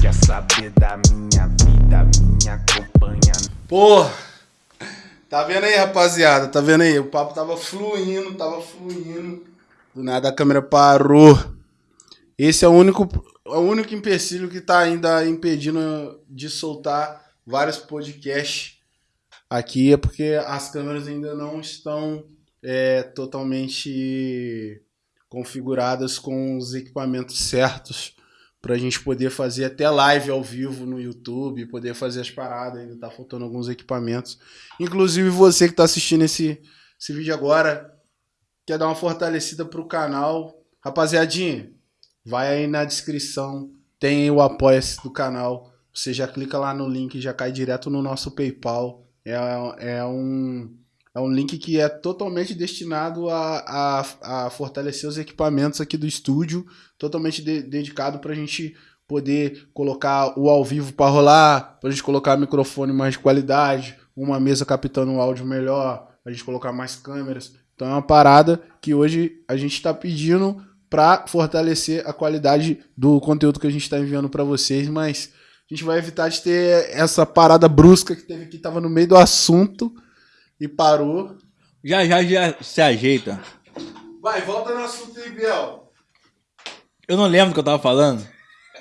Quer saber da minha vida, minha acompanha. Pô, tá vendo aí, rapaziada? Tá vendo aí? O papo tava fluindo, tava fluindo. Do nada a câmera parou. Esse é o único, é o único empecilho que tá ainda impedindo de soltar vários podcasts aqui. É porque as câmeras ainda não estão é, totalmente configuradas com os equipamentos certos pra gente poder fazer até live ao vivo no YouTube, poder fazer as paradas, ainda tá faltando alguns equipamentos. Inclusive você que tá assistindo esse, esse vídeo agora, quer dar uma fortalecida pro canal, rapaziadinha, vai aí na descrição, tem o apoia-se do canal, você já clica lá no link, já cai direto no nosso PayPal, é, é um... É um link que é totalmente destinado a, a, a fortalecer os equipamentos aqui do estúdio, totalmente de, dedicado para a gente poder colocar o ao vivo para rolar, para a gente colocar microfone mais de qualidade, uma mesa captando o áudio melhor, a gente colocar mais câmeras. Então é uma parada que hoje a gente está pedindo para fortalecer a qualidade do conteúdo que a gente está enviando para vocês, mas a gente vai evitar de ter essa parada brusca que teve que estava no meio do assunto e parou. Já já já se ajeita. Vai, volta no assunto aí, Biel. Eu não lembro do que eu tava falando.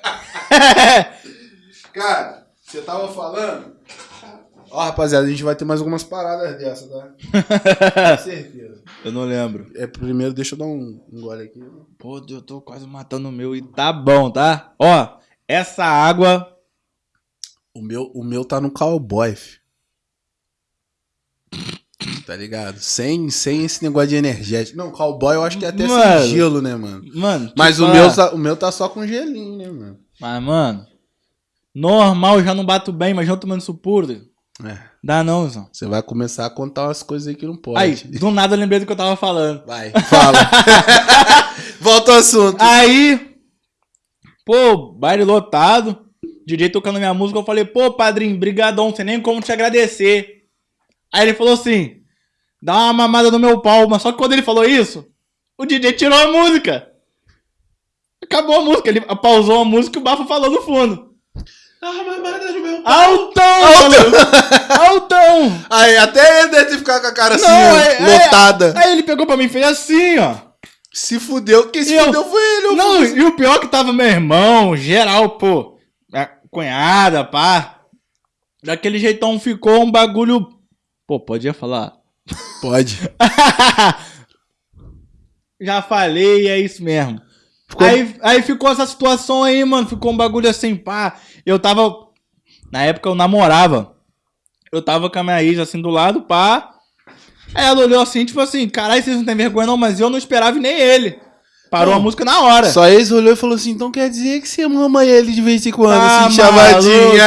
Cara, você tava falando. Ó, rapaziada, a gente vai ter mais algumas paradas dessa, tá? Com certeza. Eu não lembro. É, primeiro, deixa eu dar um, um gole aqui. Pô, eu tô quase matando o meu e tá bom, tá? Ó, essa água. O meu, o meu tá no cowboy, fi. Tá ligado? Sem, sem esse negócio de energético. Não, cowboy eu acho que é até Mano. sem gelo, né, mano? Mano, Mas o meu, tá, o meu tá só com gelinho, né, mano? Mas, mano. Normal, já não bato bem, mas já tomando isso puro. É. Dá não, Zão. Você vai começar a contar umas coisas aí que não pode. Aí, do nada eu lembrei do que eu tava falando. Vai, fala. Volta ao assunto. Aí, pô, baile lotado. DJ tocando minha música, eu falei, pô, padrinho, brigadão, não sei nem como te agradecer. Aí ele falou assim, dá uma mamada no meu pau, mas só que quando ele falou isso, o DJ tirou a música. Acabou a música, ele pausou a música e o Bafo falou no fundo. Ah, mamada no meu Altão! Altão! Altão! Aí, até ele deve ficar com a cara assim, Não, é- é- lotada. Aí ele pegou pra mim e fez assim, ó. Se fudeu. Quem se eu- fudeu foi ele. eu Não, fui- e o pior que tava meu irmão, geral, pô. A cunhada, pá. Daquele jeitão ficou um bagulho. Pô, podia falar? Pode. Já falei, é isso mesmo. Ficou- Aí, aí ficou essa situação aí, mano. Ficou um bagulho assim, pá. Eu tava. Na época eu namorava. Eu tava com a minha ex assim do lado, pá. Aí ela olhou assim, tipo assim, caralho, vocês não tem vergonha não, mas eu não esperava nem ele. Parou Não. a música na hora. Só eles olhou e falou assim, então quer dizer que você mama ele de vez em quando, Tá assim, chamadinha.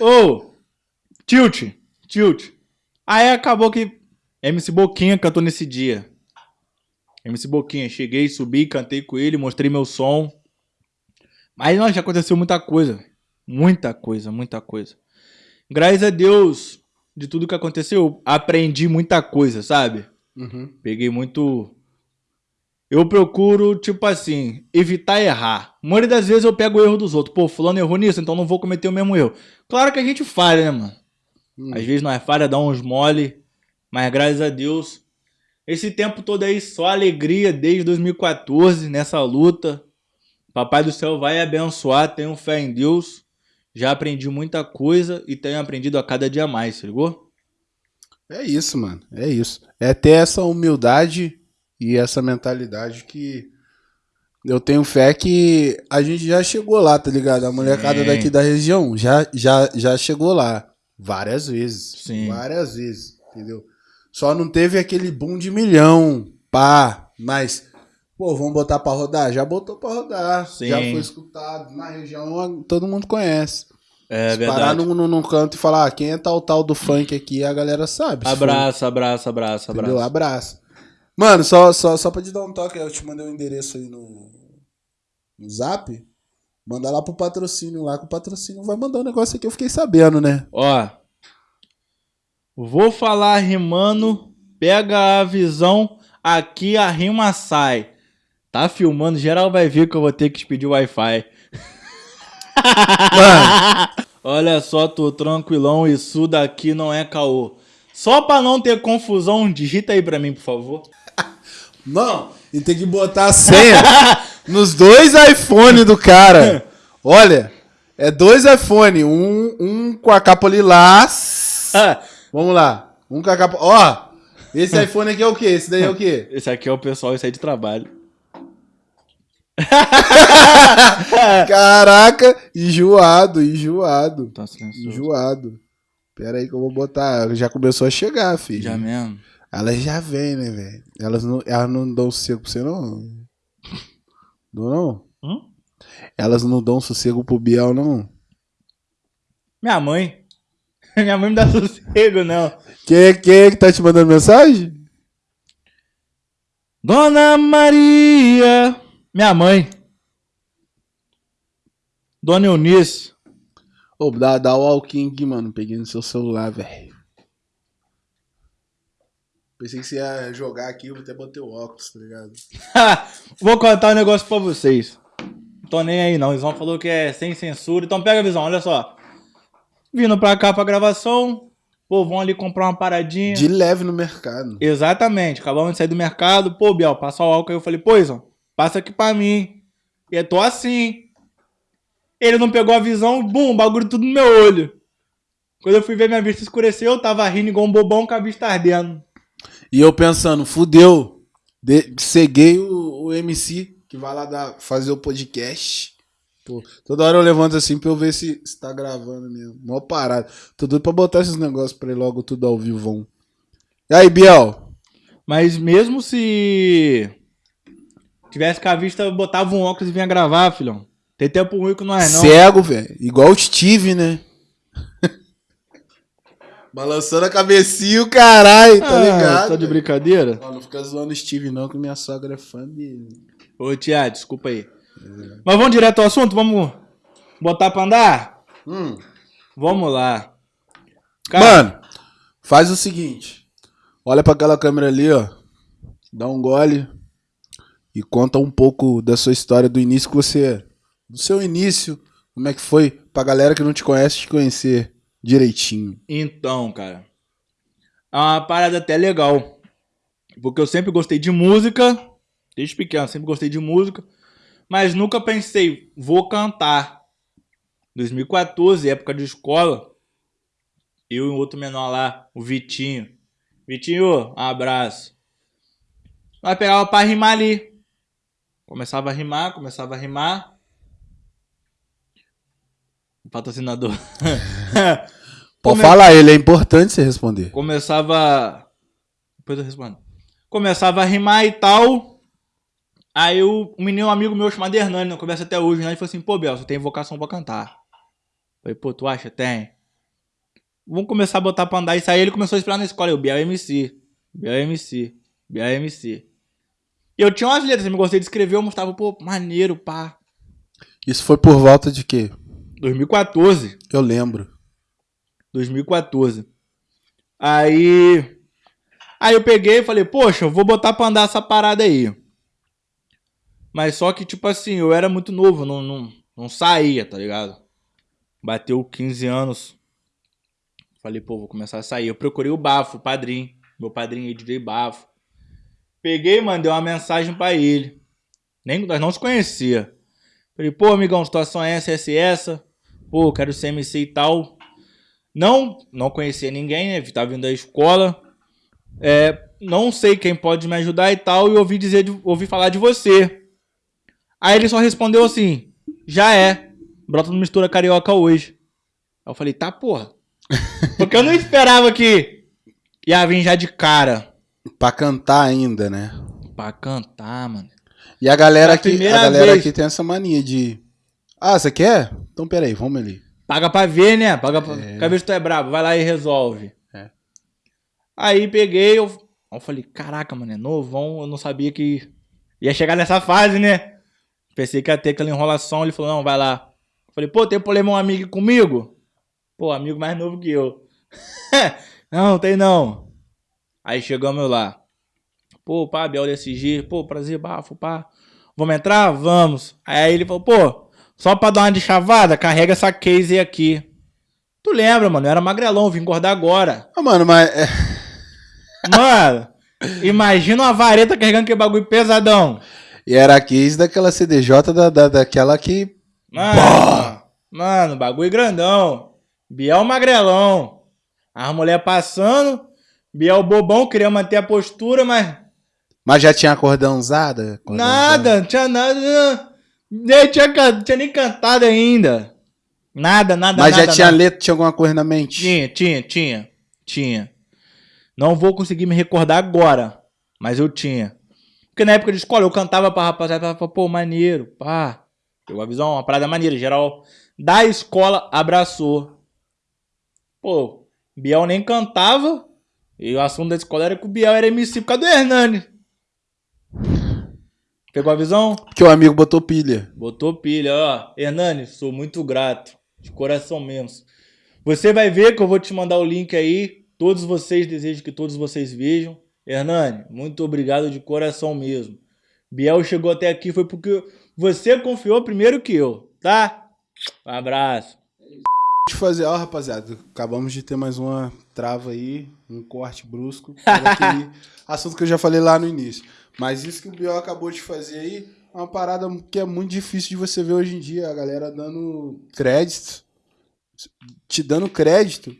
Ô, tilt, tilt. Aí acabou que MC Boquinha cantou nesse dia. MC Boquinha, cheguei, subi, cantei com ele, mostrei meu som. Mas, não, já aconteceu muita coisa. Muita coisa, muita coisa. Graças a Deus, de tudo que aconteceu, aprendi muita coisa, sabe? Uhum. Peguei muito. Eu procuro, tipo assim, evitar errar. A maioria das vezes eu pego o erro dos outros. Pô, fulano errou nisso, então não vou cometer o mesmo erro. Claro que a gente falha, né, mano? Hum. Às vezes nós falha, dá uns mole. Mas graças a Deus, esse tempo todo aí só alegria desde 2014 nessa luta. Papai do céu vai abençoar, tenho fé em Deus. Já aprendi muita coisa e tenho aprendido a cada dia mais, se ligou? É isso, mano. É isso. É ter essa humildade e essa mentalidade que eu tenho fé que a gente já chegou lá, tá ligado? A molecada Sim. daqui da região já, já, já chegou lá. Várias vezes. Sim. Várias vezes, entendeu? Só não teve aquele boom de milhão, pá, mas, pô, vamos botar pra rodar? Já botou pra rodar. Sim. Já foi escutado. Na região todo mundo conhece. É Se parar num, num, num canto e falar, ah, quem é tal tal do funk aqui, a galera sabe. Abraço, abraço, abraço, entendeu? abraço. Abraço. Mano, só, só, só pra te dar um toque, eu te mandei o endereço aí no, no zap. Manda lá pro patrocínio lá, que o patrocínio vai mandar um negócio aqui, eu fiquei sabendo, né? Ó. Vou falar rimando, pega a visão, aqui a rima sai. Tá filmando, geral vai ver que eu vou ter que pedir Wi-Fi. Olha só, tô tranquilão, isso daqui não é caô. Só pra não ter confusão, digita aí pra mim, por favor. não, e tem que botar a senha nos dois iPhones do cara. Olha, é dois iPhone, um, um com a capa lilás. Vamos lá, um com a capa... Ó, esse iPhone aqui é o quê? Esse daí é o quê? Esse aqui é o pessoal, esse aí de trabalho. Caraca, enjoado, enjoado. Tá silencioso. Enjoado. Pera aí que eu vou botar. Já começou a chegar, filho. Já mesmo? Elas já vêm, né, velho? Elas não, elas não dão sossego pra você, não? Não, não? Hum? Elas não dão sossego pro Biel, não? Minha mãe. Minha mãe me dá sossego, não. Quem, quem é que tá te mandando mensagem? Dona Maria. Minha mãe. Dona Eunice. Ô, dá, dá o walking aqui, mano. Peguei no seu celular, velho. Pensei que você ia jogar aqui, eu até botei o óculos, tá ligado? Vou contar um negócio pra vocês. Tô nem aí não. O Visão falou que é sem censura. Então pega a visão, olha só. Vindo pra cá pra gravação. Pô, vão ali comprar uma paradinha. De leve no mercado. Exatamente. Acabamos de sair do mercado. Pô, Biel, passa o álcool aí. Eu falei, pô, Izão, passa aqui pra mim. E eu tô assim. Ele não pegou a visão, bum, bagulho tudo no meu olho. Quando eu fui ver minha vista escureceu, eu tava rindo igual um bobão com a vista ardendo. E eu pensando, fudeu. De, ceguei o, o MC que vai lá dar, fazer o podcast. Pô, toda hora eu levanto assim pra eu ver se, se tá gravando mesmo. Mó parado. Tô doido pra botar esses negócios pra ir logo tudo ao vivo. E aí, Biel? Mas mesmo se tivesse com a vista, eu botava um óculos e vinha gravar, filhão. Tem tempo ruim que não é, não. Cego, velho. Igual o Steve, né? Balançando a cabecinha, o caralho, tá Ah, ligado? Tá de brincadeira? Ó, não fica zoando o Steve, não, que minha sogra é fã dele. Ô, Tia, desculpa aí. Mas vamos direto ao assunto? Vamos botar pra andar? Hum. Vamos lá. Cara, Mano, faz o seguinte. Olha pra aquela câmera ali, ó. Dá um gole e conta um pouco da sua história do início que você. Do seu início. Como é que foi pra galera que não te conhece te conhecer direitinho. Então, cara. É uma parada até legal. Porque eu sempre gostei de música. Desde pequeno, sempre gostei de música. Mas nunca pensei, vou cantar. 2014, época de escola. Eu e um outro menor lá, o Vitinho. Vitinho, um abraço. Nós pegava pra rimar ali. Começava a rimar, começava a rimar. Patrocinador. Pode Come- falar, ele é importante você responder. começava. Depois eu respondo. Começava a rimar e tal. Aí o, um menino, um amigo meu chamado Hernani, não conversa até hoje, né? Ele falou assim: pô, Bel, você tem vocação pra cantar. Falei, pô, tu acha? Tem. Vamos começar a botar pra andar. Isso aí ele começou a esperar na escola. Eu, Biel MC. Biel MC. Biel MC. E eu tinha umas letras, eu gostei de escrever, eu mostrava, pô, maneiro, pá. Isso foi por volta de quê? 2014. Eu lembro. 2014. Aí. Aí eu peguei e falei, poxa, eu vou botar pra andar essa parada aí. Mas só que, tipo assim, eu era muito novo, não, não, não saía, tá ligado? Bateu 15 anos. Falei, pô, vou começar a sair. Eu procurei o Bafo, o padrinho. Meu padrinho aí, DJ Bafo. Peguei e mandei uma mensagem pra ele. Nem, nós não se conhecia. Falei, pô, amigão, situação é essa, essa e essa. Pô, quero ser MC e tal. Não, não conhecia ninguém, né? Tava vindo da escola. É, não sei quem pode me ajudar e tal. E ouvi dizer, ouvi falar de você. Aí ele só respondeu assim: já é. Brota no Mistura Carioca hoje. Aí eu falei, tá, porra. Porque eu não esperava que ia vir já de cara. Pra cantar ainda, né? Pra cantar, mano. E a galera aqui, a galera vez. aqui tem essa mania de. Ah, você quer? Então peraí, vamos ali. Paga pra ver, né? Paga pra, Quer ver se tu é brabo. Vai lá e resolve. É. Aí peguei, eu, eu falei, caraca, mano, é novão. Eu não sabia que ia chegar nessa fase, né? Pensei que ia ter aquela enrolação. Ele falou, não, vai lá. Eu falei, pô, tem problema um amigo comigo? Pô, amigo mais novo que eu. não, tem não. Aí chegamos lá. Pô, pá, Biel SG. Pô, prazer, bafo, pá. Vamos entrar? Vamos. Aí ele falou, pô, só pra dar uma de chavada, carrega essa case aqui. Tu lembra, mano? Eu era magrelão, vim engordar agora. Ah, mano, mas. é, Mano, imagina uma vareta carregando aquele bagulho pesadão. E era a case daquela CDJ da, da, daquela que. Mano, mano, bagulho grandão. Biel magrelão. As mulher passando. Biel bobão, queria manter a postura, mas Mas já tinha cordãozada? Cordãozada? nada, não tinha nada. Nem tinha, tinha nem cantado ainda. Nada, nada, Mas nada. já tinha nada. letra, tinha alguma coisa na mente? Tinha, tinha, tinha. Tinha. Não vou conseguir me recordar agora, mas eu tinha. Porque na época de escola eu cantava pra rapaziada, falava, pô, maneiro, pá. Pegou a visão, uma parada maneira. Geral da escola abraçou. Pô, Biel nem cantava. E o assunto da escola era que o Biel era MC por causa do Hernani. Pegou a visão? Porque o amigo botou pilha. Botou pilha, ó. Hernani, sou muito grato. De coração mesmo. Você vai ver que eu vou te mandar o link aí. Todos vocês, desejo que todos vocês vejam. Hernani, muito obrigado de coração mesmo. Biel chegou até aqui foi porque você confiou primeiro que eu, tá? Um abraço. Eu fazer, ó, rapaziada. Acabamos de ter mais uma trava aí, um corte brusco. Daquele assunto que eu já falei lá no início. Mas isso que o Biel acabou de fazer aí é uma parada que é muito difícil de você ver hoje em dia. A galera dando crédito. Te dando crédito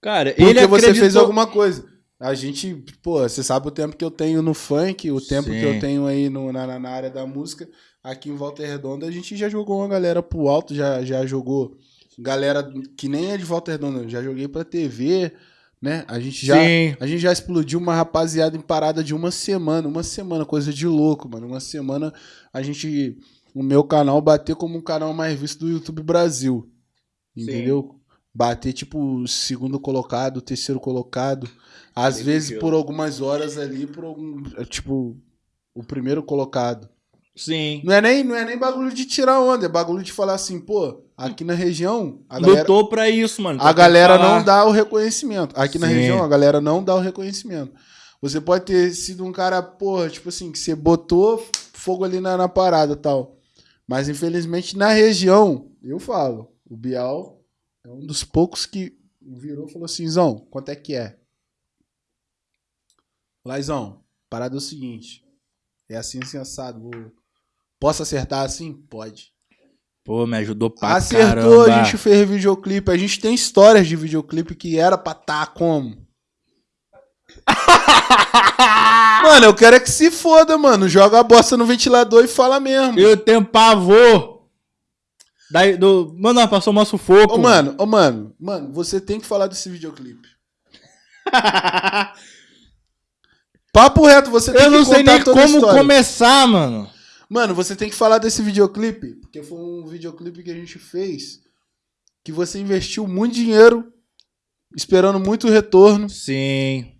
Cara, porque ele você acreditou... fez alguma coisa. A gente, pô, você sabe o tempo que eu tenho no funk, o tempo Sim. que eu tenho aí no, na, na área da música. Aqui em Volta Redonda, a gente já jogou uma galera pro alto, já, já jogou galera que nem é de Volta Redonda, já joguei pra TV, né? A gente já, Sim. a gente já explodiu uma rapaziada em parada de uma semana, uma semana, coisa de louco, mano. Uma semana a gente, o meu canal bater como um canal mais visto do YouTube Brasil. Entendeu? Bater tipo segundo colocado, terceiro colocado, às vezes por algumas horas ali por algum, tipo o primeiro colocado. Sim. Não é nem não é nem bagulho de tirar onda, é bagulho de falar assim, pô, aqui na região a galera Lutou pra isso, mano. a galera não dá o reconhecimento. Aqui na Sim. região, a galera não dá o reconhecimento. Você pode ter sido um cara, porra, tipo assim, que você botou fogo ali na, na parada e tal. Mas, infelizmente, na região, eu falo, o Bial é um dos poucos que virou e falou assim, Zão, quanto é que é? Laizão, parada é o seguinte, é assim, assim, assado. vou- Posso acertar assim? Pode. Pô, me ajudou pra Acertou, caramba. a gente fez videoclipe. A gente tem histórias de videoclipe que era pra tá como? mano, eu quero é que se foda, mano. Joga a bosta no ventilador e fala mesmo. Eu tenho pavor. Daí, do... Mano, passou um sufoco. Ô, mano, ô, mano, mano, você tem que falar desse videoclipe. Papo reto, você tem Eu que não sei contar nem como história. começar, mano. Mano, você tem que falar desse videoclipe, porque foi um videoclipe que a gente fez que você investiu muito dinheiro, esperando muito retorno. Sim.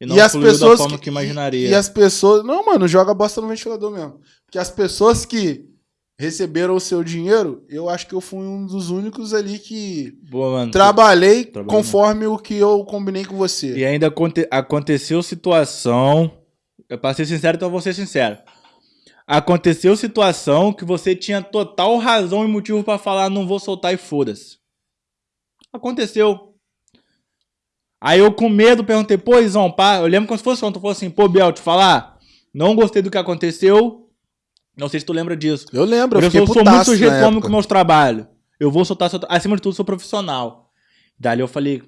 E não E as pessoas da forma que- que, imaginaria. E as pessoas. Não, mano, joga bosta no ventilador mesmo. Porque as pessoas que receberam o seu dinheiro, eu acho que eu fui um dos únicos ali que Boa, mano. trabalhei conforme o que eu combinei com você. E ainda aconte- aconteceu situação. Eu pra ser sincero, então eu vou ser sincero. Aconteceu situação que você tinha total razão e motivo pra falar, não vou soltar e foda-se. Aconteceu. Aí eu com medo perguntei, pô, Izão, pá, eu lembro como se fosse ontem, eu assim, pô, Biel, te falar, não gostei do que aconteceu. Não sei se tu lembra disso. Eu lembro, eu Eu, sou, sou muito sujeito época. com meus trabalhos. Eu vou soltar, soltar, acima de tudo, sou profissional. Dali eu falei,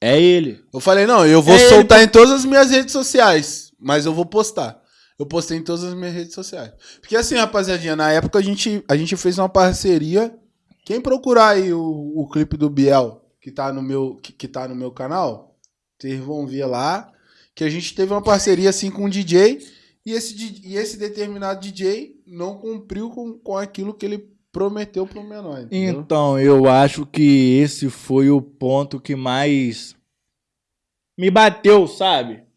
é ele. Eu falei, não, eu vou É ele soltar em todas as minhas redes sociais, mas eu vou postar. Eu postei em todas as minhas redes sociais. Porque assim, rapaziadinha, na época a gente, a gente fez uma parceria. Quem procurar aí o, o clipe do Biel, que tá, no meu, que, que tá no meu canal, vocês vão ver lá. Que a gente teve uma parceria assim com um DJ. E esse, e esse determinado DJ não cumpriu com, com aquilo que ele prometeu pro menor. Entendeu? Então, eu acho que esse foi o ponto que mais me bateu, sabe?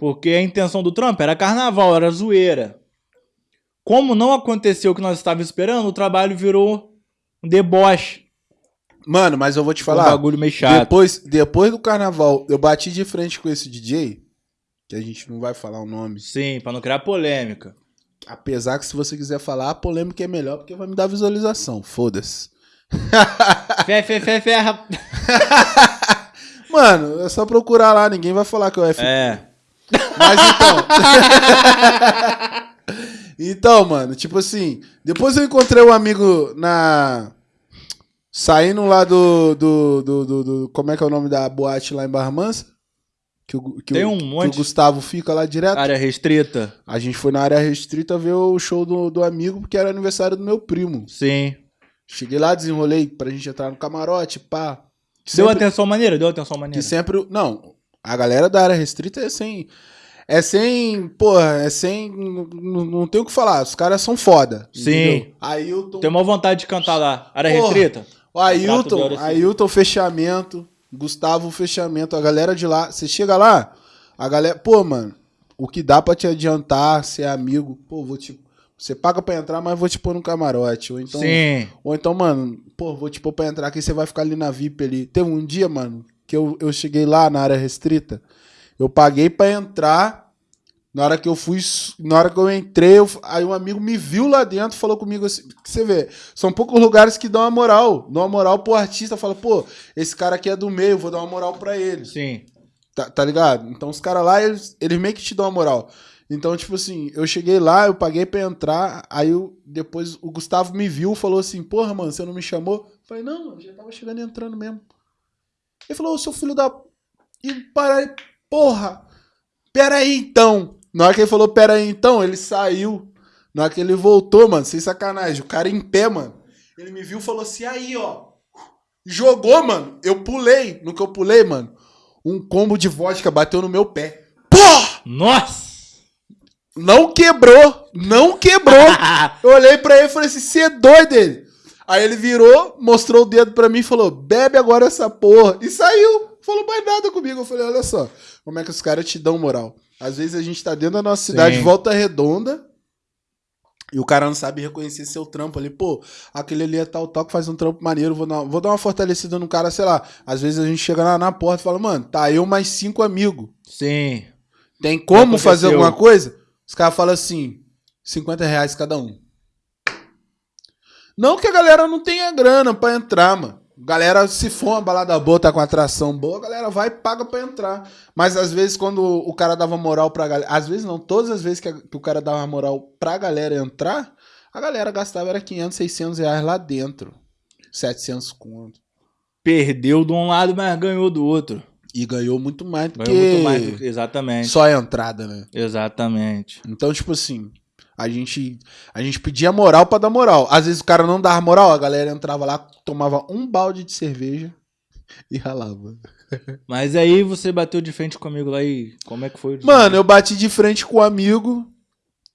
Porque a intenção do Trump era carnaval, era zoeira. Como não aconteceu o que nós estávamos esperando, o trabalho virou um deboche. Mano, mas eu vou te um falar. bagulho meio chato. Depois, depois do carnaval, eu bati de frente com esse DJ, que a gente não vai falar o nome. Sim, pra não criar polêmica. Apesar que se você quiser falar, a polêmica é melhor porque vai me dar visualização. Foda-se. Fé, fé, fé, fé. Mano, é só procurar lá, ninguém vai falar que é o F. É. Mas então. então, mano, tipo assim, depois eu encontrei um amigo na. Saindo lá do, do, do, do- do- Como é que é o nome da boate lá em Barra Mansa? Que o, que Tem o, um que monte. o Gustavo fica lá direto. Área restrita. A gente foi na área restrita ver o show do, do amigo, porque era aniversário do meu primo. Sim. Cheguei lá, desenrolei pra gente entrar no camarote, pá. Deu Sempre- atenção maneira? Deu atenção que maneira. sempre. Não, a galera da área restrita é sem. É sem. Porra, é sem. Não, não tem o que falar. Os caras são foda. Sim. entendeu? Ailton. Tem uma vontade de cantar lá. Área Porra. restrita? O Ailton. Ailton, fechamento. Gustavo, fechamento. A galera de lá. Você chega lá, a galera. Pô, mano, o que dá pra te adiantar, ser amigo. Pô, vou te. Você paga pra entrar, mas vou te pôr no camarote. Ou então. Sim. Ou então, mano, pô, vou te pôr pra entrar aqui, você vai ficar ali na VIP ali. Teve um dia, mano, que eu, eu cheguei lá na área restrita, eu paguei pra entrar, na hora que eu fui, na hora que eu entrei, eu- aí um amigo me viu lá dentro, falou comigo assim, que você vê, são poucos lugares que dão uma moral, dão uma moral pro artista, fala, pô, esse cara aqui é do meio, vou dar uma moral pra ele. Sim. Tá, tá ligado? Então os caras lá, eles, eles meio que te dão uma moral. Então, tipo assim, eu cheguei lá, eu paguei pra entrar, aí eu, depois o Gustavo me viu, falou assim, porra, mano, você não me chamou? Eu falei, não, mano, já tava chegando e entrando mesmo. Ele falou, seu filho da... E para aí, porra, pera aí então. Na hora que ele falou, pera aí então, ele saiu. Na hora que ele voltou, mano, sem sacanagem, o cara em pé, mano, ele me viu e falou assim, aí, ó, jogou, mano, eu pulei, no que eu pulei, mano, um combo de vodka bateu no meu pé. Porra! Nossa! Não quebrou! Não quebrou! Eu olhei pra ele e falei assim: você é doido ele? Aí ele virou, mostrou o dedo pra mim e falou: bebe agora essa porra. E saiu. Falou mais nada comigo. Eu falei: olha só, como é que os caras te dão moral? Às vezes a gente tá dentro da nossa cidade, Sim. volta redonda. E o cara não sabe reconhecer seu trampo ali. Pô, aquele ali é tal, tal, que faz um trampo maneiro. Vou dar, vou dar uma fortalecida no cara, sei lá. Às vezes a gente chega lá na porta e fala, mano, tá eu mais cinco amigos. Sim. Tem como fazer alguma coisa? Os caras falam assim, 50 reais cada um. Não que a galera não tenha grana pra entrar, mano. Galera, se for uma balada boa, tá com atração boa, a galera vai e paga pra entrar. Mas às vezes, quando o cara dava moral pra galera. Às vezes não, todas as vezes que, a- que o cara dava moral pra galera entrar, a galera gastava era 500, 600 reais lá dentro. 700 conto. Perdeu de um lado, mas ganhou do outro. E ganhou muito mais do Ganhou que muito mais. do que- Exatamente. só a entrada, né? Exatamente. Então, tipo assim, a gente, a gente pedia moral pra dar moral. Às vezes o cara não dava moral, a galera entrava lá, tomava um balde de cerveja e ralava. Mas aí você bateu de frente comigo lá e como é que foi? Mano, eu bati de frente com o amigo,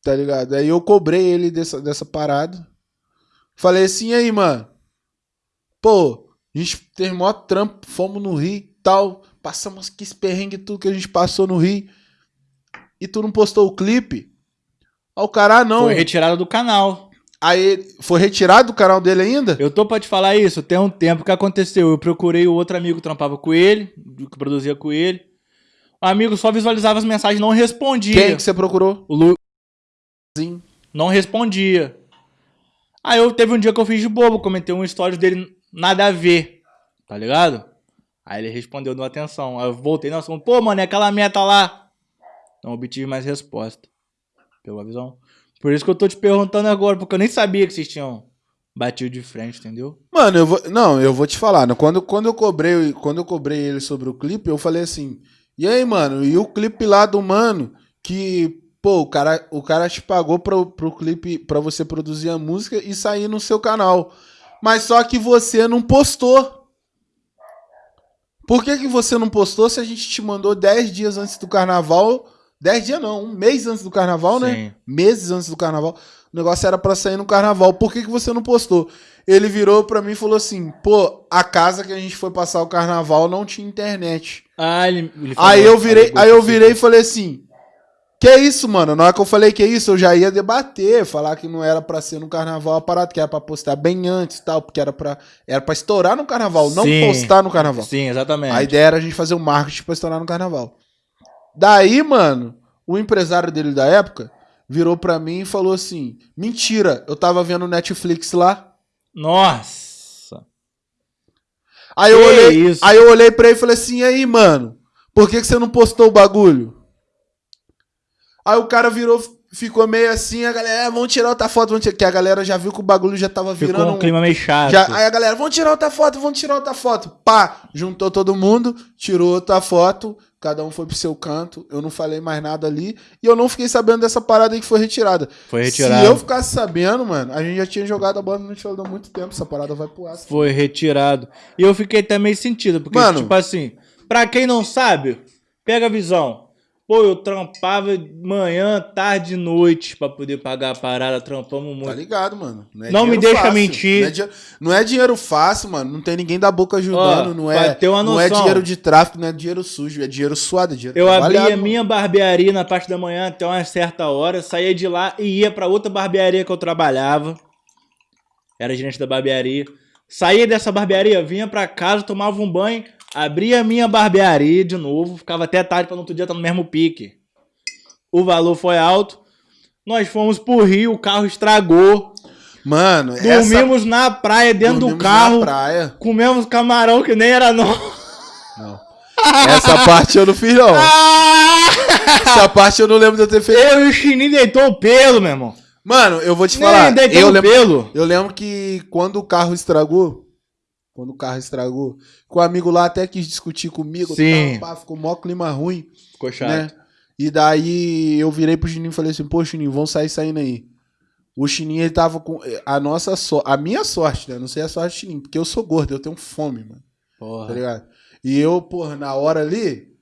tá ligado? Aí eu cobrei ele dessa, dessa parada. Falei assim, aí, mano? Pô, a gente teve maior trampo, fomos no Rio e tal. Passamos que esse perrengue tudo que a gente passou no Rio. E tu não postou o clipe? Aí o cara, ah, não. Foi retirado do canal. Aí foi retirado do canal dele ainda? Eu tô pra te falar isso, tem um tempo que aconteceu. Eu procurei o outro amigo que trampava com ele, que produzia com ele. O amigo só visualizava as mensagens, não respondia. Quem que você procurou? O Lu Sim. não respondia. Aí eu teve um dia que eu fiz de bobo, comentei um story dele nada a ver, tá ligado? Aí ele respondeu, deu atenção. Aí eu voltei no assunto, pô, mano, é aquela meta lá. Não obtive mais resposta. Pegou a visão? Por isso que eu tô te perguntando agora, porque eu nem sabia que vocês tinham batido de frente, entendeu? Mano, eu vou. Não, eu vou te falar. né? Quando, quando, eu cobrei, quando eu cobrei ele sobre o clipe, eu falei assim. E aí, mano? E o clipe lá do mano que. Pô, o cara, o cara te pagou pro, pro clipe pra você produzir a música e sair no seu canal. Mas só que você não postou. Por que, que você não postou se a gente te mandou 10 dias antes do carnaval? 10 dias não, um mês antes do carnaval, né? Sim. meses antes do carnaval. O negócio era pra sair no carnaval. Por que, que você não postou? Ele virou pra mim e falou assim: pô, a casa que a gente foi passar o carnaval não tinha internet. Ah, ele, ele falou- Aí eu virei, aí eu virei e falei assim: Que isso, mano? Na hora que eu falei que isso, eu já ia debater, falar que não era pra ser no carnaval a parada, que era pra postar bem antes e tal, porque era pra, era pra estourar no carnaval, não Sim. postar no carnaval. Sim, exatamente. A ideia era a gente fazer o marketing pra estourar no carnaval. Daí, mano, o empresário dele da época virou pra mim e falou assim: Mentira, eu tava vendo Netflix lá. Nossa. Aí eu, olhei, isso? aí eu olhei pra ele e falei assim: E aí, mano, por que, que você não postou o bagulho? Aí o cara virou, ficou meio assim, a galera, "É, vamos tirar outra foto, vamos tirar. Que a galera já viu que o bagulho já tava Ficou virando um clima meio chato. Já, aí a galera, vamos tirar outra foto, vamos tirar outra foto. Pá, juntou todo mundo, tirou outra foto, cada um foi pro seu canto. Eu não falei mais nada ali. E eu não fiquei sabendo dessa parada aí que foi retirada. Foi retirado. Se eu ficasse sabendo, mano, a gente já tinha jogado a bola no show há muito tempo. Essa parada vai pro aço. Foi retirado. E eu fiquei até meio sentido, porque, Mano. tipo assim, pra quem não sabe, pega a visão. Pô, eu trampava manhã, tarde e noite pra poder pagar a parada, trampamos Tá muito. ligado, mano? é Não me deixa mentir. Não é, di- não é dinheiro fácil, mano. Não tem ninguém da boca ajudando. Ó, não, é, ter uma não é noção. dinheiro de tráfico, não é dinheiro sujo. É dinheiro suado, é dinheiro Eu abria minha barbearia na parte da manhã até uma certa hora, saía de lá e ia pra outra barbearia que eu trabalhava. Era gerente da barbearia. Saía dessa barbearia, vinha pra casa, tomava um banho, abria a minha barbearia de novo, ficava até tarde pra no outro dia estar no mesmo pique. O valor foi alto. Nós fomos pro Rio, o carro estragou. Mano, essa... Dormimos na praia, dentro dormimos do carro. Na praia. Comemos camarão que nem era nosso. Não. Essa parte eu não fiz, não. Essa parte eu não lembro de eu ter feito. Eu e o Chininho deitou o pelo, meu irmão. Mano, eu vou te Nem falar. deitou Eu o lembro, pelo. eu lembro que quando o carro estragou, quando o carro estragou, que o amigo lá até quis discutir comigo, Sim. tal, pá, ficou mó clima ruim, Ficou chato. né? E daí eu virei pro Chininho e falei assim, pô, Chininho, vamos sair saindo aí. O Chininho, ele tava com a nossa sorte, a minha sorte, né? Não sei a sorte do Chininho, porque eu sou gordo, eu tenho fome, mano. Tá Porra. ligado? E eu, porra, na hora ali,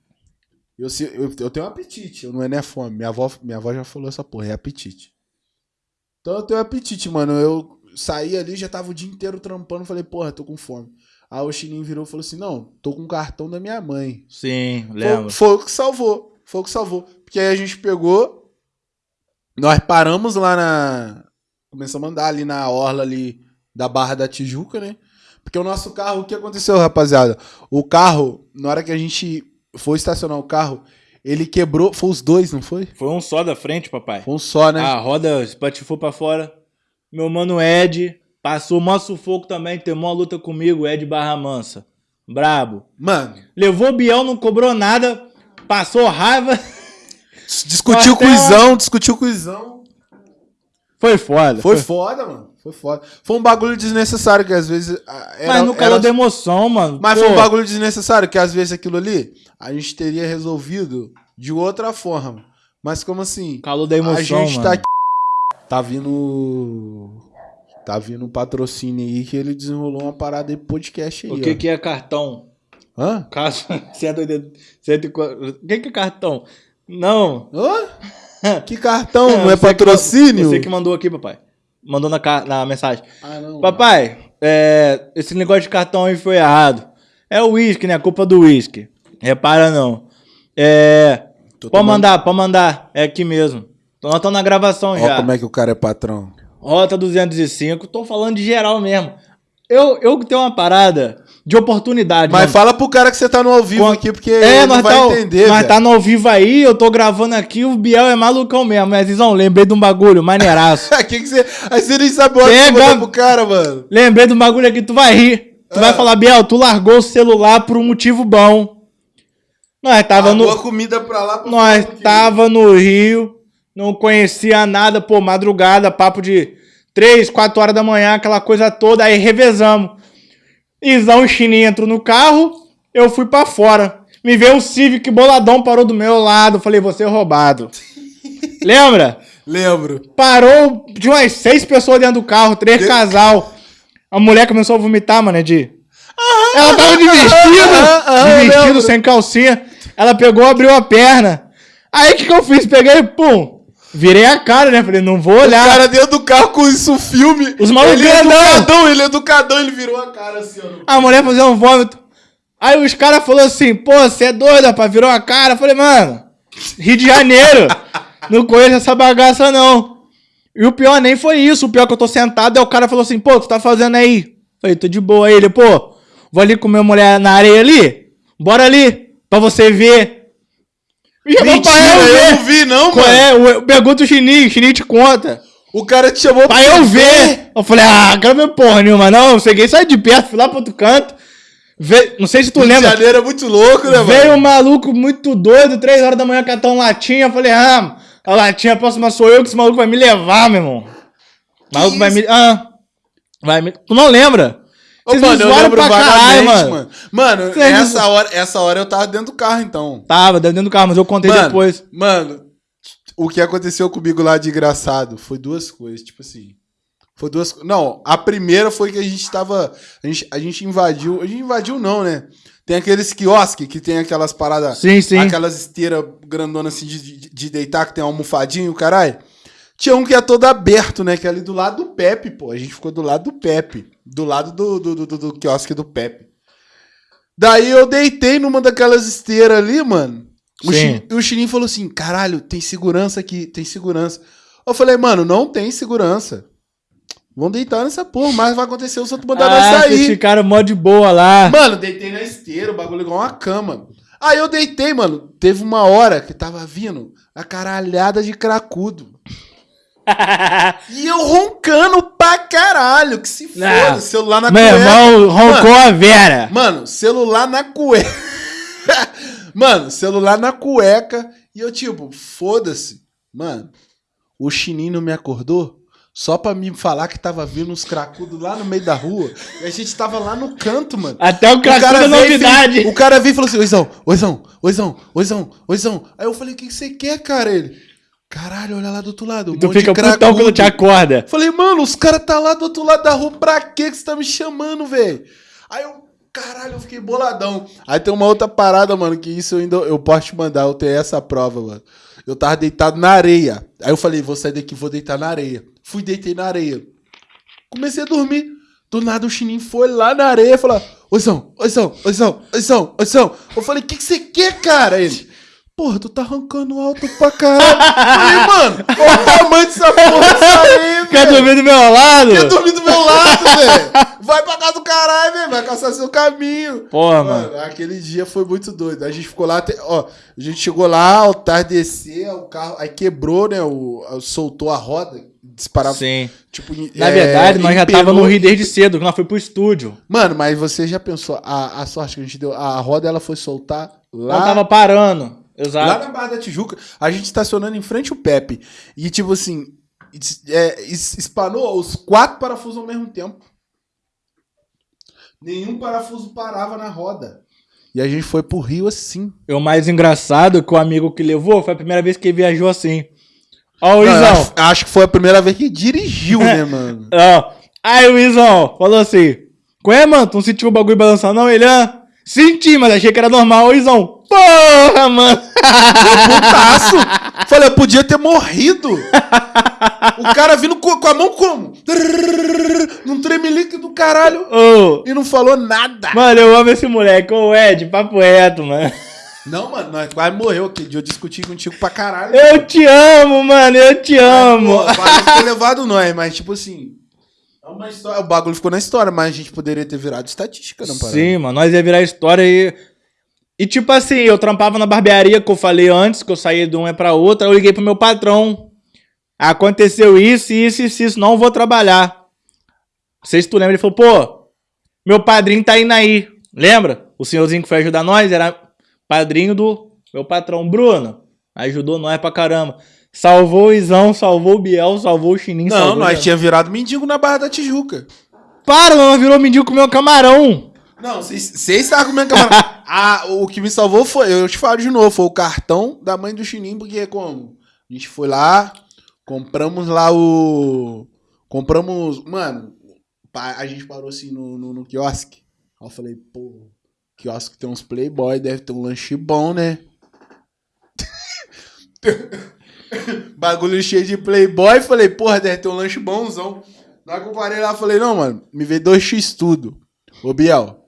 eu, eu, eu tenho apetite, eu não é nem fome. Minha avó, minha avó já falou essa porra, é apetite. Então eu tenho apetite, mano. Eu saí ali, já tava o dia inteiro trampando, falei, porra, tô com fome. Aí o Chininho virou e falou assim: não, tô com o cartão da minha mãe. Sim, Foi, lembro. foi o que salvou. Foi o que salvou. Porque aí a gente pegou, nós paramos lá na. Começamos a andar ali na orla ali da Barra da Tijuca, né? Porque o nosso carro, o que aconteceu, rapaziada? O carro, na hora que a gente foi estacionar o carro, ele quebrou. Foi os dois, não foi? Foi um só da frente, papai. Foi um só, né? A roda espatifou pra fora. Meu mano Ed passou mó sufoco também, tem uma luta comigo, Ed Barra Mansa. Brabo. Mano, Levou o Biel, não cobrou nada, passou raiva. discutiu com o Izão, discutiu com o Izão. Foi foda. Foi foda, mano. Foi foda. Foi um bagulho desnecessário que às vezes. ah, Era, Mas no calor era- da emoção, mano. Mas Pô, foi um bagulho desnecessário, que às vezes aquilo ali a gente teria resolvido de outra forma. Mas como assim? Calor da emoção, a gente mano. tá aqui. Tá vindo. Tá vindo um patrocínio aí que ele desenrolou uma parada pro podcast aí. O que ó. que é cartão? Hã? Caso... 180... O que que é cartão? Não. Hã? Que cartão? não é você que- patrocínio? Você que mandou aqui, papai. Mandou na, na mensagem. Ah, não. Papai, é, esse negócio de cartão aí foi errado. É o uísque, né? A culpa do uísque. Repara não. É. Tô Pode tomando- mandar, pode mandar. É aqui mesmo. Nós estamos na gravação Ó já. como é que o cara é patrão. Rota 205. Tô falando de geral mesmo. Eu, eu tenho uma parada de oportunidade. Mas mano. fala pro cara que você tá no ao vivo Com- aqui, porque É, ele nós não vai tá, entender, velho. tá no ao vivo aí, eu tô gravando aqui, o Biel é malucão mesmo. Mas, Zizão, lembrei de um bagulho, maneiraço. que que você... Aí você nem sabe o que pro cara, mano. lembrei de um bagulho aqui, tu vai rir. Tu Ah. vai falar, Biel, tu largou o celular por um motivo bom. Nós tava Pagou no... a comida pra lá pra Nós tava no Rio, não conhecia nada, pô, madrugada, papo de 3, 4 horas da manhã, aquela coisa toda, aí revezamos. Isão e Chininho entrou no carro, eu fui pra fora. Me veio um Civic boladão, parou do meu lado, falei, você é roubado. Lembra? Lembro. Parou de umas seis pessoas dentro do carro, três casal. A mulher começou a vomitar, mano, de. Ela tava de vestido, ah, ah, de vestido, sem calcinha. Ela pegou, abriu a perna. Aí o que, que eu fiz? Peguei, pum. Virei a cara, né? Falei, não vou O olhar. cara dentro do carro com isso filme. Os malucos Ele é educadão, ele é educadão, ele virou a cara assim, ó. A mulher fazendo um vômito. Aí os caras falaram assim, pô, você é doido, rapaz, virou a cara. Eu falei, mano, Rio de Janeiro, não conheço essa bagaça não. E o pior nem foi isso, o pior que eu tô sentado, aí o cara falou assim, pô, tu tá fazendo aí? Eu Falei, tô de boa. Aí ele, pô, vou ali com minha mulher na areia ali, bora ali, pra você ver. Mentira, eu eu ver. não vi, não, Qual mano. é? Pergunta o Chininho, o Chininho te conta. O cara te chamou Pra eu ver. Eu falei, ah, quero ver porra nenhuma. Não, eu cheguei, saí de perto, fui lá pro outro canto. Ve... Não sei se tu Rio lembra. Janeiro é muito louco, né, Veio mano? um maluco muito doido, três horas da manhã, catando latinha. Eu falei, ah, a latinha próxima sou eu, que esse maluco vai me levar, meu irmão. O maluco vai me. Ah. Vai me. Tu não lembra? Ô, Vocês me mano, eu zoaram pra caralho, mano. mano. Mano, me essa hora, essa hora eu tava dentro do carro, então. Tava, dentro do carro, mas eu contei Mano, depois. mano, o que aconteceu comigo lá de engraçado foi duas coisas, tipo assim. Foi duas Não, a primeira foi que a gente tava. A gente, a gente invadiu. A gente invadiu, não, né? Tem aqueles quiosques que tem aquelas paradas. Sim, sim. Aquelas esteiras grandonas assim de, de, de deitar, que tem uma almofadinha, caralho. Tinha um que é todo aberto, né? Que é ali do lado do Pepe, pô. A gente ficou do lado do Pepe. Do lado do, do, do, do, do quiosque do Pepe. Daí eu deitei numa daquelas esteiras ali, mano. O. Chi- o Chininho falou assim: caralho, tem segurança aqui, tem segurança. Eu falei, mano, não tem segurança. Vão deitar nessa porra, mas vai acontecer se eu mandar nós Ah, vocês sair. ficaram mó de boa lá. Mano, deitei na esteira, o bagulho igual uma cama. Aí eu deitei, mano. Teve uma hora que tava vindo a caralhada de cracudo. E eu roncando pra caralho, que se foda. Não. Celular na Meu cueca. irmão roncou a Vera. Mano, celular na cueca. Mano, celular na cueca. E eu, tipo, foda-se. Mano, o chininho não me acordou só pra me falar que tava vindo uns cracudos lá no meio da rua. E a gente tava lá no canto, mano. Até o O cara cracudo é veio novidade. fez- O cara veio e falou assim: Oizão, Oizão, Oizão, Oizão, Oizão. Aí eu falei: O que, que você quer, cara? Ele, caralho, olha lá do outro lado. Um Tu fica putão cracudo." quando te acorda. Falei, mano, os caras tá lá do outro lado da rua, pra quê que você tá me chamando, velho? Aí eu, caralho, eu fiquei boladão. Aí tem uma outra parada, mano, que isso eu ainda eu posso te mandar, eu tenho essa prova, mano. Eu tava deitado na areia. Aí eu falei, vou sair daqui, vou deitar na areia. Fui, deitei na areia. Comecei a dormir. Do nada o Chininho foi lá na areia e falou: Oizão, Oizão, Oizão, Oizão, Oizão. Eu falei: O que, que você quer, cara? Ele: Porra, tu tá arrancando alto pra caralho. Falei: Mano, qual o tamanho dessa porra areia, Quer dormir do meu lado? Quer dormir do meu lado, velho? Vai pra casa do caralho, velho. Vai caçar seu caminho. Porra, mano. Mano, aquele dia foi muito doido. A gente ficou lá, até- ó, a gente chegou lá, ao tardecer, o carro, aí quebrou, né, o, soltou a roda, disparava, Sim. tipo... Na é, verdade, nós já tava no Rio desde cedo, que nós foi pro estúdio. Mano, mas você já pensou, a, a sorte que a gente deu, a roda ela foi soltar lá, Nós tava parando. Lá Exato. na Barra da Tijuca, a gente estacionando em frente ao Pepe, e tipo assim, é, es- espanou os quatro parafusos ao mesmo tempo. Nenhum parafuso parava na roda. E a gente foi pro Rio assim. E o mais engraçado é que o amigo que levou foi a primeira vez que ele viajou assim. Ó, o Izão. acho, que foi a primeira vez que dirigiu, né, mano? Ó. Aí o Izão falou assim: Qual é, mano? Tu não sentiu o bagulho balançando, não? Ele, ah, senti, mas achei que era normal. O Izão, porra, mano. Putaço! Falei, eu podia ter morrido. O cara vindo com, com a mão como? Num tremelique do caralho. Ô, E não falou nada. mano, eu amo esse moleque. Ô, Ed, papo reto, mano. Não, mano, nós quase morreu aquele dia. Eu discuti contigo pra caralho. Eu te amo, mano, eu te amo. Pô, parece ter levado nós, mas tipo assim. É uma história, o bagulho ficou na história, mas a gente poderia ter virado estatística, não parece? Sim, mano, nós ia virar história e. E tipo assim, eu trampava na barbearia que eu falei antes, que eu saí de uma pra outra, eu liguei pro meu patrão. Aconteceu isso, isso, isso, isso, não vou trabalhar. Não sei se tu lembra, ele falou, pô, meu padrinho tá indo aí. Lembra? O senhorzinho que foi ajudar nós era padrinho do meu patrão, Bruno. Ajudou nós pra caramba. Salvou o Izão, salvou o Biel, salvou o Chininho, Não, nós o- tinha virado mendigo na Barra da Tijuca. Para, não virou mendigo com meu camarão. Não, vocês estavam comendo camarão. ah, o que me salvou foi, eu te falo de novo, foi o cartão da mãe do Chininho, porque como? A gente foi lá, compramos lá o. Compramos. Mano, a gente parou assim no, no, no quiosque. Aí eu falei, pô, quiosque tem uns Playboy, deve ter um lanche bom, né? Bagulho cheio de Playboy. Falei, porra, deve ter um lanche bonzão. Na hora que eu parei lá, falei, não, mano, me vê dois X tudo. Ô, Biel,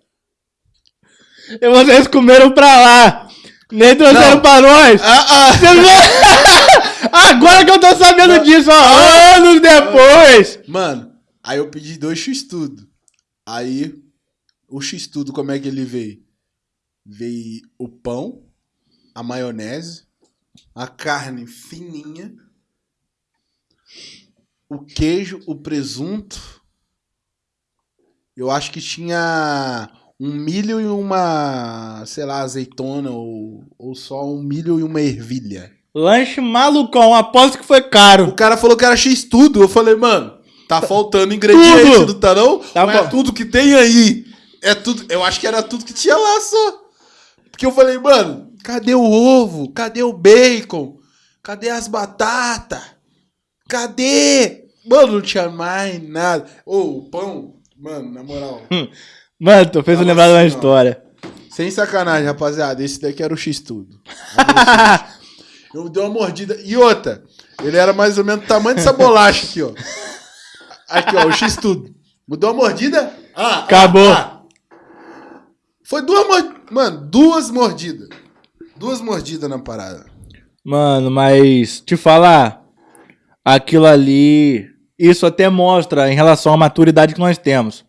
E vocês comeram pra lá. Nem trouxeram Não. pra nós. Ah, ah. Agora que eu tô sabendo disso, ó, anos depois. Mano, aí eu pedi dois X-Tudo. Aí, o X-Tudo, como é que ele veio? Veio o pão, a maionese, A carne fininha. O queijo, o presunto. Eu acho que tinha um milho e uma, sei lá, azeitona ou, ou só um milho e uma ervilha. Lanche malucão, aposto que foi O caro. cara falou que era X tudo. Eu falei, mano, tá faltando ingrediente, Tudo. não tá não? Tá Mas é tudo que tem aí. É tudo. Eu acho que era tudo que tinha lá só. Porque eu falei, mano, cadê o ovo? Cadê o bacon? Cadê as batatas? Cadê? Mano, não tinha mais nada. Ô, o pão, mano, na moral. Mano, tu fez eu lembrar de uma história. Sem sacanagem, rapaziada. Esse daqui era o X tudo. Eu dei uma mordida. E outra, ele era mais ou menos do tamanho dessa bolacha aqui, ó. Aqui, ó, o X tudo. Mudou a mordida? Ah, Acabou. ah, ah. Foi duas mordidas. Mano, duas mordidas. Duas mordidas na parada. Mano, mas te falar, aquilo ali, isso até mostra em relação à maturidade que nós temos.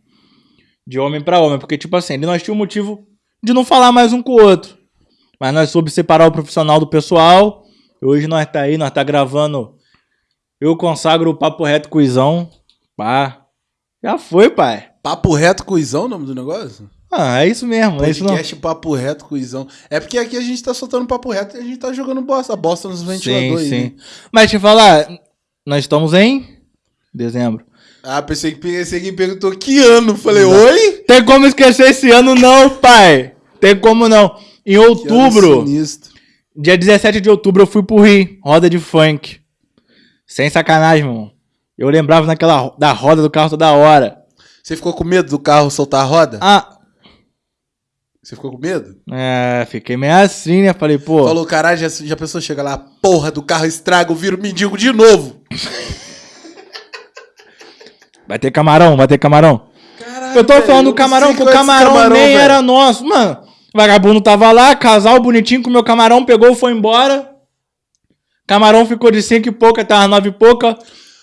De homem pra homem, porque tipo assim, nós tínhamos motivo de não falar mais um com o outro. Mas nós soube separar o profissional do pessoal. Hoje nós tá aí, nós tá gravando. Eu consagro o papo reto cuizão. Pá. Já foi, pai. Papo reto cuizão o nome do negócio? Ah, é isso mesmo, é isso não. Podcast papo reto cuizão. É porque aqui a gente tá soltando papo reto e a gente tá jogando bosta. Bosta nos Sim, ventiladores. sim. né? Mas te falar, nós estamos em dezembro. Ah, pensei que pensei que perguntou que ano. Falei, oi? Tem como esquecer esse ano, não, pai. Tem como não. Em outubro, dia 17 de outubro, eu fui pro Rio, roda de funk. Sem sacanagem, irmão. Eu lembrava naquela da roda do carro toda hora. Você ficou com medo do carro soltar a roda? Ah, Você ficou com medo? é, fiquei meio assim, né? Falei, pô. Falou, caralho, já, já pensou, chega lá, porra do carro estraga, eu viro mendigo de novo. Vai ter camarão, vai ter camarão. Caralho, Eu tô velho, falando eu do não camarão, que o é esse camarão, nem velho. era nosso. Mano, o vagabundo tava lá, casal bonitinho com o meu camarão, pegou, foi embora. Camarão ficou de cinco e pouca, tava nove e pouca.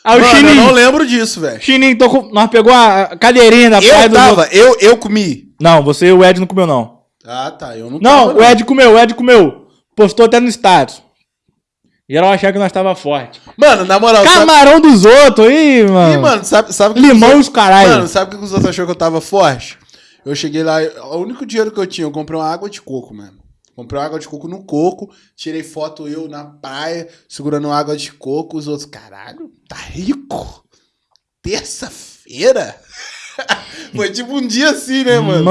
Aí o Mano, eu Chininho, não lembro disso, velho. Chininho, tô com- nós pegou a cadeirinha da praia Eu do... tava, eu, eu comi. Não, você e o Ed não comeu, não. Ah, tá, eu não Não, tava, o Ed comeu, o Ed comeu. Postou até no status. Geral achava que nós tava forte. Mano, na moral, sabe... Camarão dos outros aí, mano. Ih, mano, sabe, sabe que Limão e os caralho. Mano, sabe o que os outros achou que eu tava forte? Eu cheguei lá, o único dinheiro que eu tinha, eu comprei uma água de coco, mano. Comprei uma água de coco no coco, tirei foto eu na praia, segurando uma água de coco, os outros, caralho, tá rico? Terça-feira? Foi tipo um dia assim, né, mano?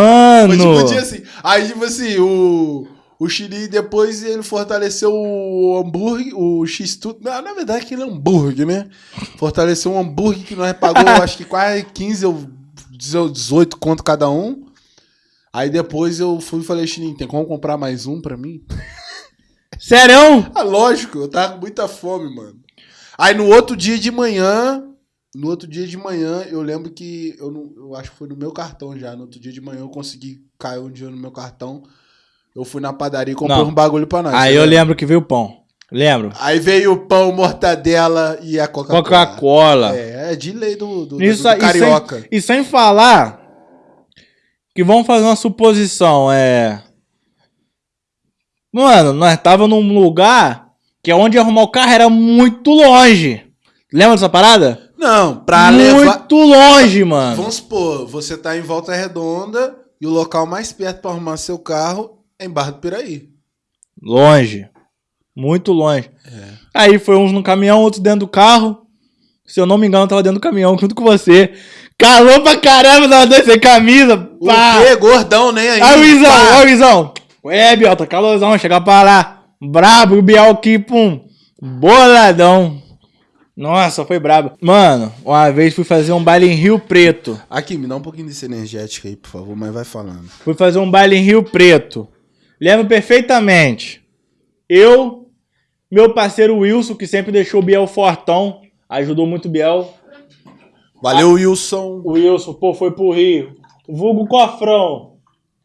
Foi tipo um Mano. dia assim. Aí, tipo assim, o, o Chile depois ele fortaleceu o hambúrguer, o X-Tudo. Na, verdade, aquele hambúrguer, né? Fortaleceu um hambúrguer que nós pagou, acho que quase 15 ou 18 conto cada um. Aí depois eu fui e falei, Chininho, tem como comprar mais um pra mim? Sério? Ah, lógico, eu tava com muita fome, mano. Aí no outro dia de manhã, no outro dia de manhã, eu lembro que eu, não, eu acho que foi no meu cartão já. No outro dia de manhã eu consegui cair um dinheiro no meu cartão. Eu fui na padaria e comprei Não. um bagulho pra nós. Aí eu lembro que veio o pão. Lembro. Aí veio o pão, mortadela e a Coca-Cola. Coca-Cola. É, é de lei do, do, Isso, do aí- carioca. Sem, e sem falar que vamos fazer uma suposição, é... Mano, nós tava num lugar que onde arrumar o carro era muito longe. Lembra dessa parada? Não, pra muito levar... longe, mano. Vamos supor, você tá em Volta Redonda e o local mais perto pra arrumar seu carro é em Barra do Piraí. Longe. Muito longe. É. Aí foi uns no caminhão, outros dentro do carro. Se eu não me engano, eu tava dentro do caminhão junto com você. Calor pra caramba, tava dois sem camisa. O Pá. quê? Gordão, nem aí. Aí o Izão, Pá. aí o Izão. É, Biel, tá calorzão, chega pra lá. Brabo, o Biel aqui, pum. Boladão. Nossa, foi brabo. Mano, uma vez fui fazer um baile em Rio Preto. Aqui, me dá um pouquinho desse energético aí, por favor, mas vai falando. Fui fazer um baile em Rio Preto. Lembro perfeitamente. Eu, meu parceiro Wilson, que sempre deixou o Biel fortão, ajudou muito o Biel. Valeu, Wilson. O Wilson, pô, foi pro Rio. Vulgo cofrão.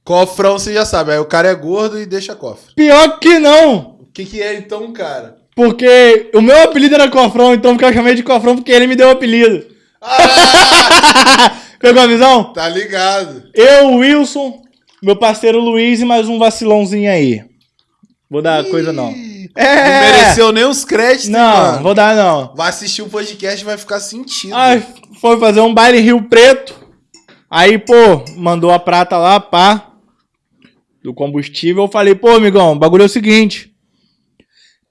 Cofrão, você já sabe. Aí o cara é gordo e deixa cofre. Pior que não. O que, que é então, cara? Porque o meu apelido era cofrão, então eu chamei de cofrão porque ele me deu o apelido. Pegou a visão? Tá ligado. Eu, Wilson, meu parceiro Luiz e mais um vacilãozinho aí. Vou dar coisa não. Ih, É. Não desceu nem os créditos, Não, mano. vou dar não. Vai assistir o podcast e vai ficar sentido. Aí foi fazer um baile Rio Preto. Aí, pô, mandou a prata lá, pá. Do combustível. Eu falei, pô, amigão, o bagulho é o seguinte.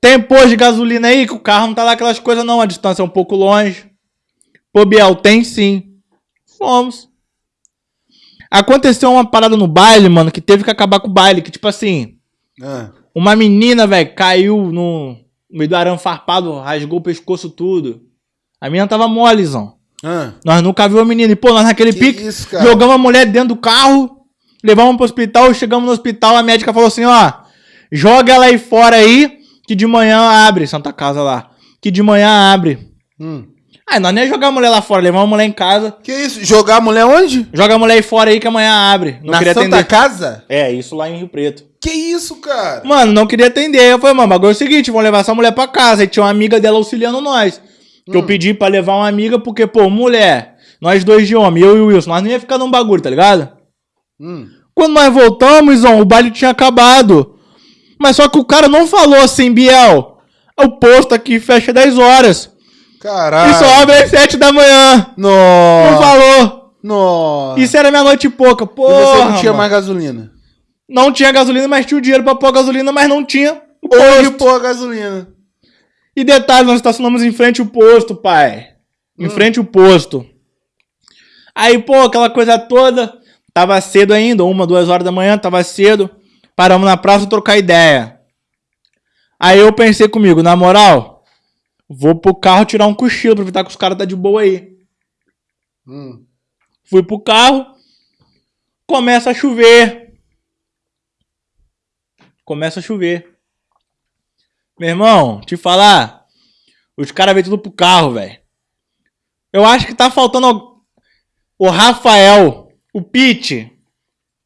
Tem posto de gasolina aí que o carro não tá lá aquelas coisas não, a distância é um pouco longe. Pô, Biel, tem sim. Fomos. Aconteceu uma parada no baile, mano, que teve que acabar com o baile. Que, tipo assim, Ah, uma menina, velho, caiu no meio do arame farpado, rasgou o pescoço tudo. A menina tava molezão. ah. Nós nunca viu a menina. E, pô, nós naquele Que pique, isso, jogamos a mulher dentro do carro, levamos pro hospital, chegamos no hospital, a médica falou assim, ó, joga ela aí fora aí, que de manhã abre, Santa Casa lá, que de manhã abre. Hum. Aí nós nem ia jogar a mulher lá fora, levamos a mulher em casa, Que isso? Jogar a mulher onde? joga a mulher aí fora aí que amanhã abre. Não Na queria Santa atender. Casa? É, isso lá em Rio Preto. Que isso, cara? Mano, não queria atender. Eu falei, mano, o bagulho é o seguinte, vamos levar essa mulher pra casa. Aí tinha uma amiga dela auxiliando nós. Que eu pedi pra levar uma amiga, porque, pô, mulher, nós dois de homem, eu e o Wilson, nós não ia ficar num bagulho, tá ligado? Hum. Quando nós voltamos, ó, o baile tinha acabado. Mas só que o cara não falou assim, Biel, o posto aqui fecha 10 horas. Caralho. E só abre às 7 da manhã. Não Nossa. falou. Nossa. Isso era meia-noite e pouca. E Porra, você não tinha mano. mais gasolina? Não tinha gasolina, mas tinha o dinheiro pra pôr gasolina, mas não tinha o Hoje, posto. pô, a gasolina. E detalhe, nós estacionamos em frente ao posto, pai. Em frente ao posto. Aí, pô, aquela coisa toda. Tava cedo ainda, uma, duas horas da manhã, tava cedo. Paramos na praça trocar ideia. Aí eu pensei comigo, na moral, vou pro carro tirar um cochilo, aproveitar que os caras tá de boa aí. Hum. Fui pro carro, começa a chover. Começa a chover. Meu irmão, te falar, os caras vêm tudo pro carro, velho. Eu acho que tá faltando al- o Rafael, o Pete.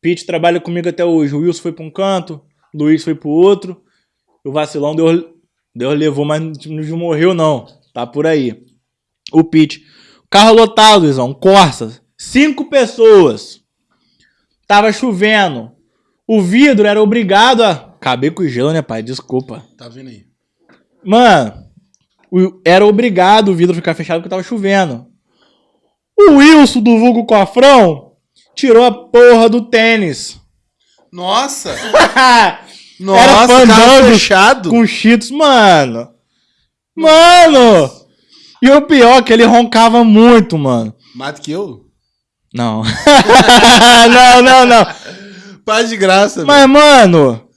Pete trabalha comigo até hoje. O Wilson foi pra um canto, o Luiz foi pro outro. O vacilão Deus, Deus levou, mas não morreu não. Tá por aí. O Pete. Carro lotado, Luizão. Corsa. Cinco pessoas. Tava chovendo. O vidro era obrigado a. Acabei com o gelo, né, pai? Desculpa. Tá vendo aí? Mano, era obrigado o vidro ficar fechado porque tava chovendo. O Wilson do vulgo Cofrão tirou a porra do tênis. Nossa! Era Nossa, carro fandango fechado. com cheetos, mano. Mano! E o pior é que ele roncava muito, mano. Mais do que eu? Não. não, não, não. Paz de graça, velho. Mas, mano,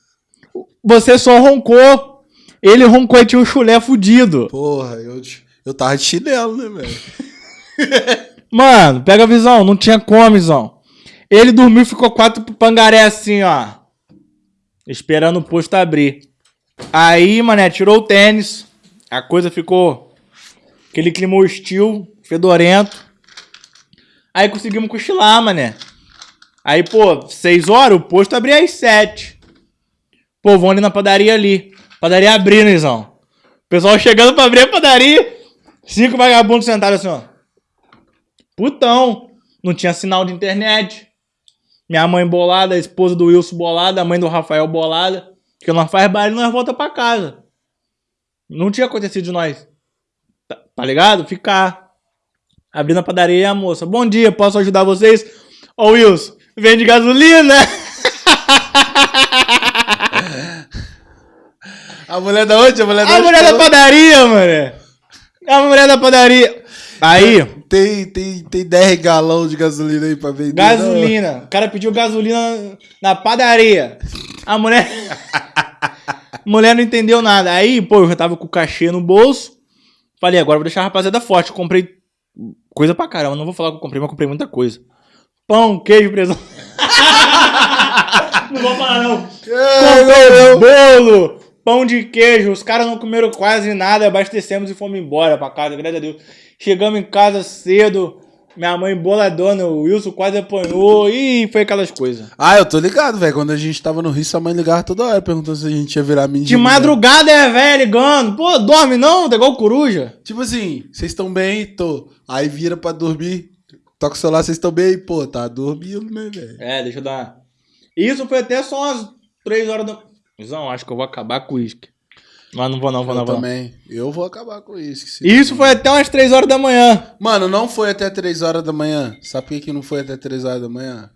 você só roncou. Ele roncou e tinha um chulé fudido. Porra, eu, eu tava de chinelo, né, velho? Mano, pega a visão, não tinha como, visão. Ele dormiu e ficou quatro pangaré assim, ó. Esperando o posto abrir. Aí, mané, tirou o tênis. A coisa ficou. Aquele clima hostil, fedorento. Aí conseguimos cochilar, mané. Aí, pô, seis horas, o posto abria às sete. Pô, vão ali na padaria ali. Padaria abrindo, Izão. Pessoal chegando pra abrir a padaria. Cinco vagabundos sentados assim, ó. Putão. Não tinha sinal de internet. Minha mãe bolada, a esposa do Wilson bolada, a mãe do Rafael bolada. Que nós faz baile e nós volta pra casa. Não tinha acontecido de nós. Tá, tá ligado? Ficar. Abrindo a padaria e a moça. Bom dia, posso ajudar vocês? Ô Wilson, vende gasolina? A mulher da onde? A mulher da A mulher da padaria, mano. A mulher da padaria. Aí, Tem, tem, tem 10 galão de gasolina aí pra vender. Gasolina. O cara pediu gasolina na padaria. A mulher. mulher não entendeu nada. Aí, pô, eu já tava com o cachê no bolso. Falei, agora vou deixar a rapaziada forte. Comprei coisa pra caramba. Não vou falar que eu comprei, mas comprei muita coisa. Pão, queijo, presunto. não vou falar, não. Comprei bolo, pão de queijo. Os caras não comeram quase nada. Abastecemos e fomos embora pra casa, graças a Deus. Chegamos em casa cedo. Minha mãe boladona, o Wilson quase apanhou. E foi aquelas coisas. Ah, eu tô ligado, velho. Quando a gente tava no Rio, sua mãe ligava toda hora perguntando se a gente ia virar mendigo. De madrugada é velho ligando. Pô, dorme não? Tá igual coruja. Tipo assim, vocês estão bem? Tô. Aí vira pra dormir. Toca o celular, vocês estão bem? Pô, tá dormindo, né, velho? É, deixa eu dar. Isso foi até só umas 3 horas da. Visão, acho que eu vou acabar com o uísque. Mas não vou não, vou não, Eu vou não. também. Eu vou acabar com isso. Isso foi até umas 3 horas da manhã. Mano, não foi até 3 horas da manhã. Sabe por que, que não foi até 3 horas da manhã?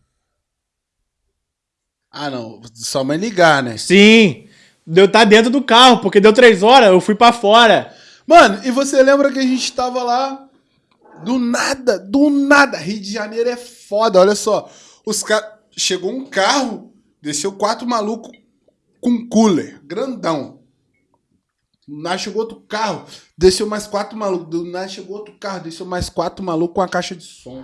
Ah, não. Só mãe ligar, né? Sim. Deu tá dentro do carro, porque deu 3 horas, eu fui pra fora. Mano, e você lembra que a gente tava lá do nada, do nada. Rio de Janeiro é foda, olha só. Os caras. Chegou um carro, desceu quatro malucos com cooler, grandão. Nada chegou outro carro, desceu mais quatro malucos. Do nada chegou outro carro, desceu mais quatro malucos com a caixa de som.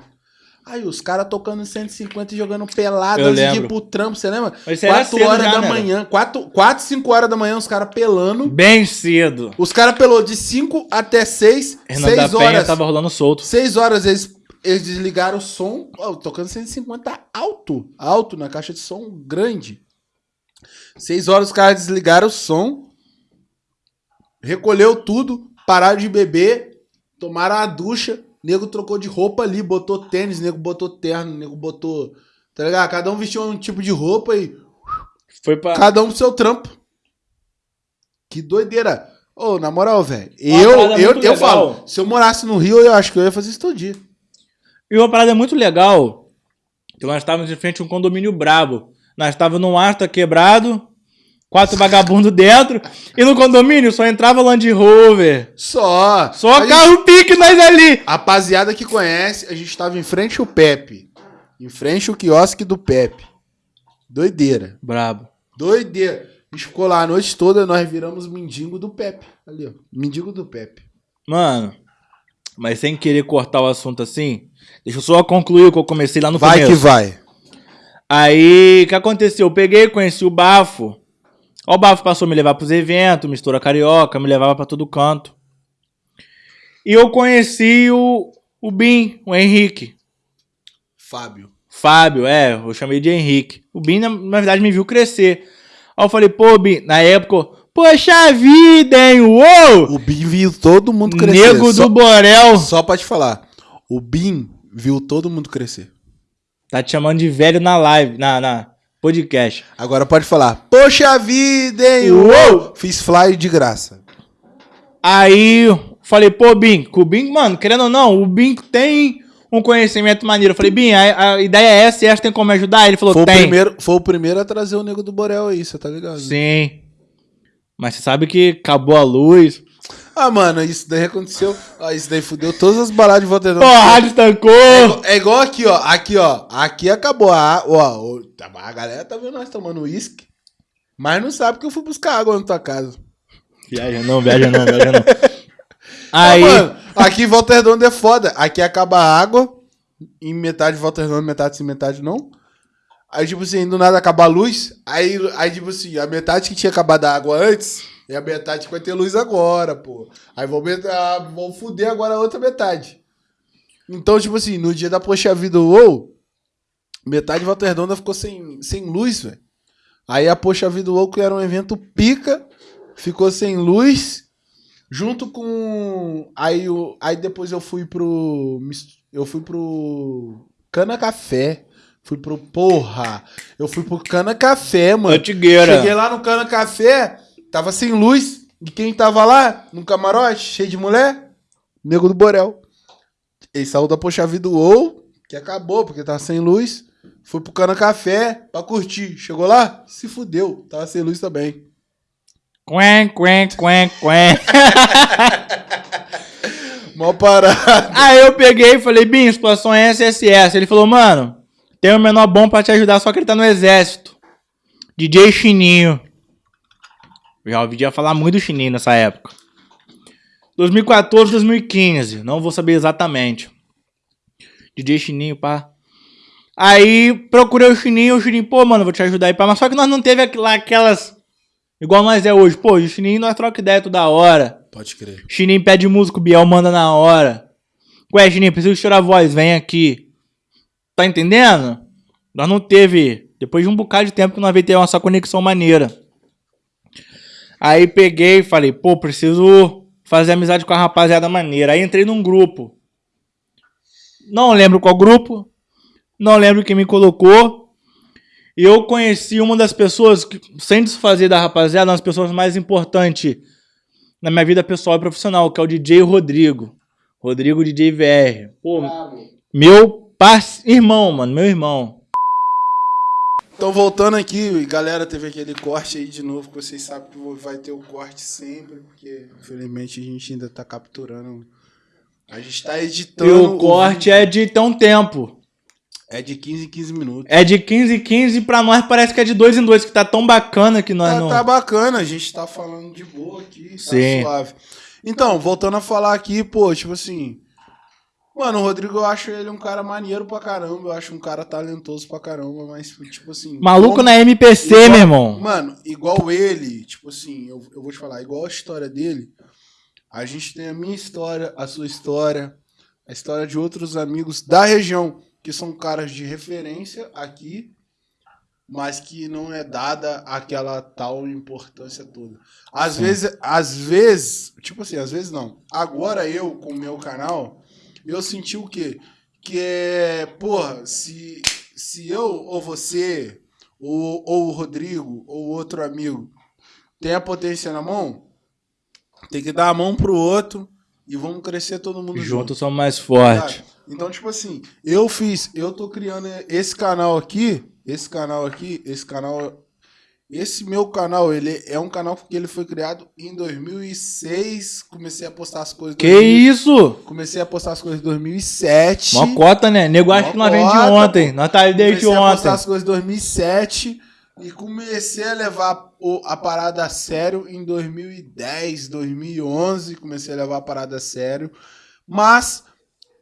Aí os caras tocando 150 e jogando pelado Eu antes de ir pro trampo, você lembra? Mas isso era 4 cedo horas já, da né, manhã, 4, 4, 5 horas da manhã, os caras pelando. Bem cedo. Os caras pelou de 5 até 6, Renan da 6 Penha horas. tava rolando solto. 6 horas eles, eles desligaram o som, ó, tocando 150 alto, alto na caixa de som grande. 6 horas os caras desligaram o som, recolheu tudo, pararam de beber, tomaram a ducha, nego trocou de roupa ali, botou tênis, nego botou terno, nego botou, tá ligado? Cada um vestiu um tipo de roupa e Foi pra. Cada um pro seu trampo. Que doideira. Ô, na moral, velho. Eu, eu, eu legal. falo, se eu morasse no Rio, eu acho que eu ia fazer isso todo dia. E uma parada muito legal, que nós estávamos em frente a um condomínio brabo. Nós estávamos num asta quebrado, quatro vagabundos dentro, e no condomínio só entrava Land Rover. Só. Só A gente- carro pique nós ali. Rapaziada que conhece, a gente tava em frente ao Pepe. Em frente ao quiosque do Pepe. Doideira. Brabo. Doideira. A gente ficou lá a noite toda, nós viramos mendigo do Pepe. Ali, ó. Mendigo do Pepe. Mano, mas sem querer cortar o assunto assim, deixa eu só concluir o que eu comecei lá no vai começo. que vai. Aí, o que aconteceu? Eu peguei, conheci o Bafo. Ó, o Bafo passou a me levar pros eventos, mistura carioca, me levava pra todo canto. E eu conheci o, o Bim, o Henrique. Fábio. Fábio, é, eu chamei de Henrique. O Bim, na, na verdade, me viu crescer. Aí eu falei, pô, Bim, na época, poxa vida, hein, uou! O Bim viu todo mundo crescer. Nego Só- do Borel. Só pra te falar. O Bim viu todo mundo crescer. Tá te chamando de velho na live, na, na podcast. Agora pode falar. Poxa vida, hein? Uou! Fiz fly de graça. Aí falei, pô, Bim, que o Bim, mano, querendo ou não, o Bim tem um conhecimento maneiro. Eu falei, Bim, a, a ideia é essa e essa tem como me ajudar? Ele falou, Foi o, tem. primeiro, foi o primeiro a trazer o nego do Borel aí, você tá ligado? Sim. Mas você sabe que acabou a luz. Ah, mano, isso daí aconteceu. Ah, isso daí fudeu todas as baladas de Volta Redonda. a rádio estancou. É igual aqui, ó. Aqui, ó. Aqui acabou a. Ó, ó, tá- a galera tá vendo nós tomando uísque. Mas não sabe que eu fui buscar água na tua casa. Viaja não, viaja não, viaja não. Ah, Aí, mano, aqui em Volta Redonda é foda. Aqui acaba a água. Em metade de Volta Redonda, metade sim, metade não. Aí, tipo assim, do nada acaba a luz. Aí, aí, tipo assim, a metade que tinha acabado a água antes é a metade que vai ter luz agora, pô. Aí vão, ah, vão fuder agora a outra metade. Então, tipo assim, no dia da Poxa Vida UOL, metade de Volta Redonda ficou sem, sem luz, velho. Aí a Poxa Vida UOL, que era um evento pica, ficou sem luz. Junto com. Aí, o, aí depois eu fui pro. Eu fui pro. Cana Café. Fui pro. Porra! Eu fui pro Cana Café, mano. antigueira. Cheguei lá no Cana Café, tava sem luz. E quem tava lá? No camarote, cheio de mulher? Nego do Borel. Ele saiu da Poxa Vida UOL, que acabou, porque tava sem luz. Foi pro Cana Café pra curtir. Chegou lá? Se fudeu. Tava sem luz também. Quen, quen, quen, quen. Mó parada. Aí eu peguei e falei, Bim, situação é essa, essa essa. Ele falou, mano, tem um menor bom pra te ajudar, só que ele tá no exército. DJ Chininho. Eu já ouvi falar muito do Chininho nessa época. 2014, 2015. Não vou saber exatamente. DJ Chininho, pá. Aí procurei o Chininho, o Chininho, pô, mano, vou te ajudar aí, pá. Mas só que nós não teve lá aquelas. Igual nós é hoje. Pô, o Chininho nós troca ideia toda hora. Pode crer. Chininho pede música, o Biel manda na hora. Ué, Chininho, preciso tirar a voz, vem aqui. Tá entendendo? Nós não teve. Depois de um bocado de tempo que nós veio ter nossa conexão maneira. Aí peguei e falei, pô, preciso fazer amizade com a rapaziada maneira. Aí entrei num grupo. Não lembro qual grupo. Não lembro quem me colocou. E eu conheci uma das pessoas, que, sem desfazer da rapaziada, uma das pessoas mais importantes na minha vida pessoal e profissional, que é o DJ Rodrigo. Rodrigo DJ VR. Pô, meu parce... irmão, mano, meu irmão. Então, voltando aqui, galera, teve aquele corte aí de novo, que vocês sabem que vai ter o corte sempre, porque infelizmente a gente ainda tá capturando. A gente tá editando. E o corte é de tão tempo. É de 15 em 15 minutos. É de 15 em 15 pra nós parece que é de dois em dois, que tá tão bacana que nós tá, não... Tá bacana, a gente tá falando de boa aqui, tá Sim. suave. Então, voltando a falar aqui, pô, tipo assim... Mano, o Rodrigo, eu acho ele um cara maneiro pra caramba, eu acho um cara talentoso pra caramba, mas, tipo assim... Maluco como- na MPC, igual- meu irmão. Mano, igual ele, tipo assim, eu, eu vou te falar, igual a história dele, a gente tem a minha história, a sua história, a história de outros amigos da região, que são caras de referência aqui, mas que não é dada aquela tal importância toda. Às Sim. vezes, às vezes, tipo assim, às vezes não. Agora eu, com o meu canal, eu senti o quê? Que é, porra, se, se eu ou você, ou, ou o Rodrigo, ou outro amigo, tem a potência na mão, tem que dar a mão pro outro e vamos crescer todo mundo junto. Juntos somos mais fortes. Então, tipo assim, eu fiz, eu tô criando esse canal aqui, esse canal aqui, esse canal, esse meu canal, ele é um canal que ele foi criado em 2006, comecei a postar as coisas... Que 2000, isso? Comecei a postar as coisas em 2007. Mó cota, né? Nego Mó que nós vem de ontem. Nós tá desde comecei a postar ontem. as coisas em 2007 e comecei a levar a parada a sério em 2010, 2011. Comecei a levar a parada a sério. Mas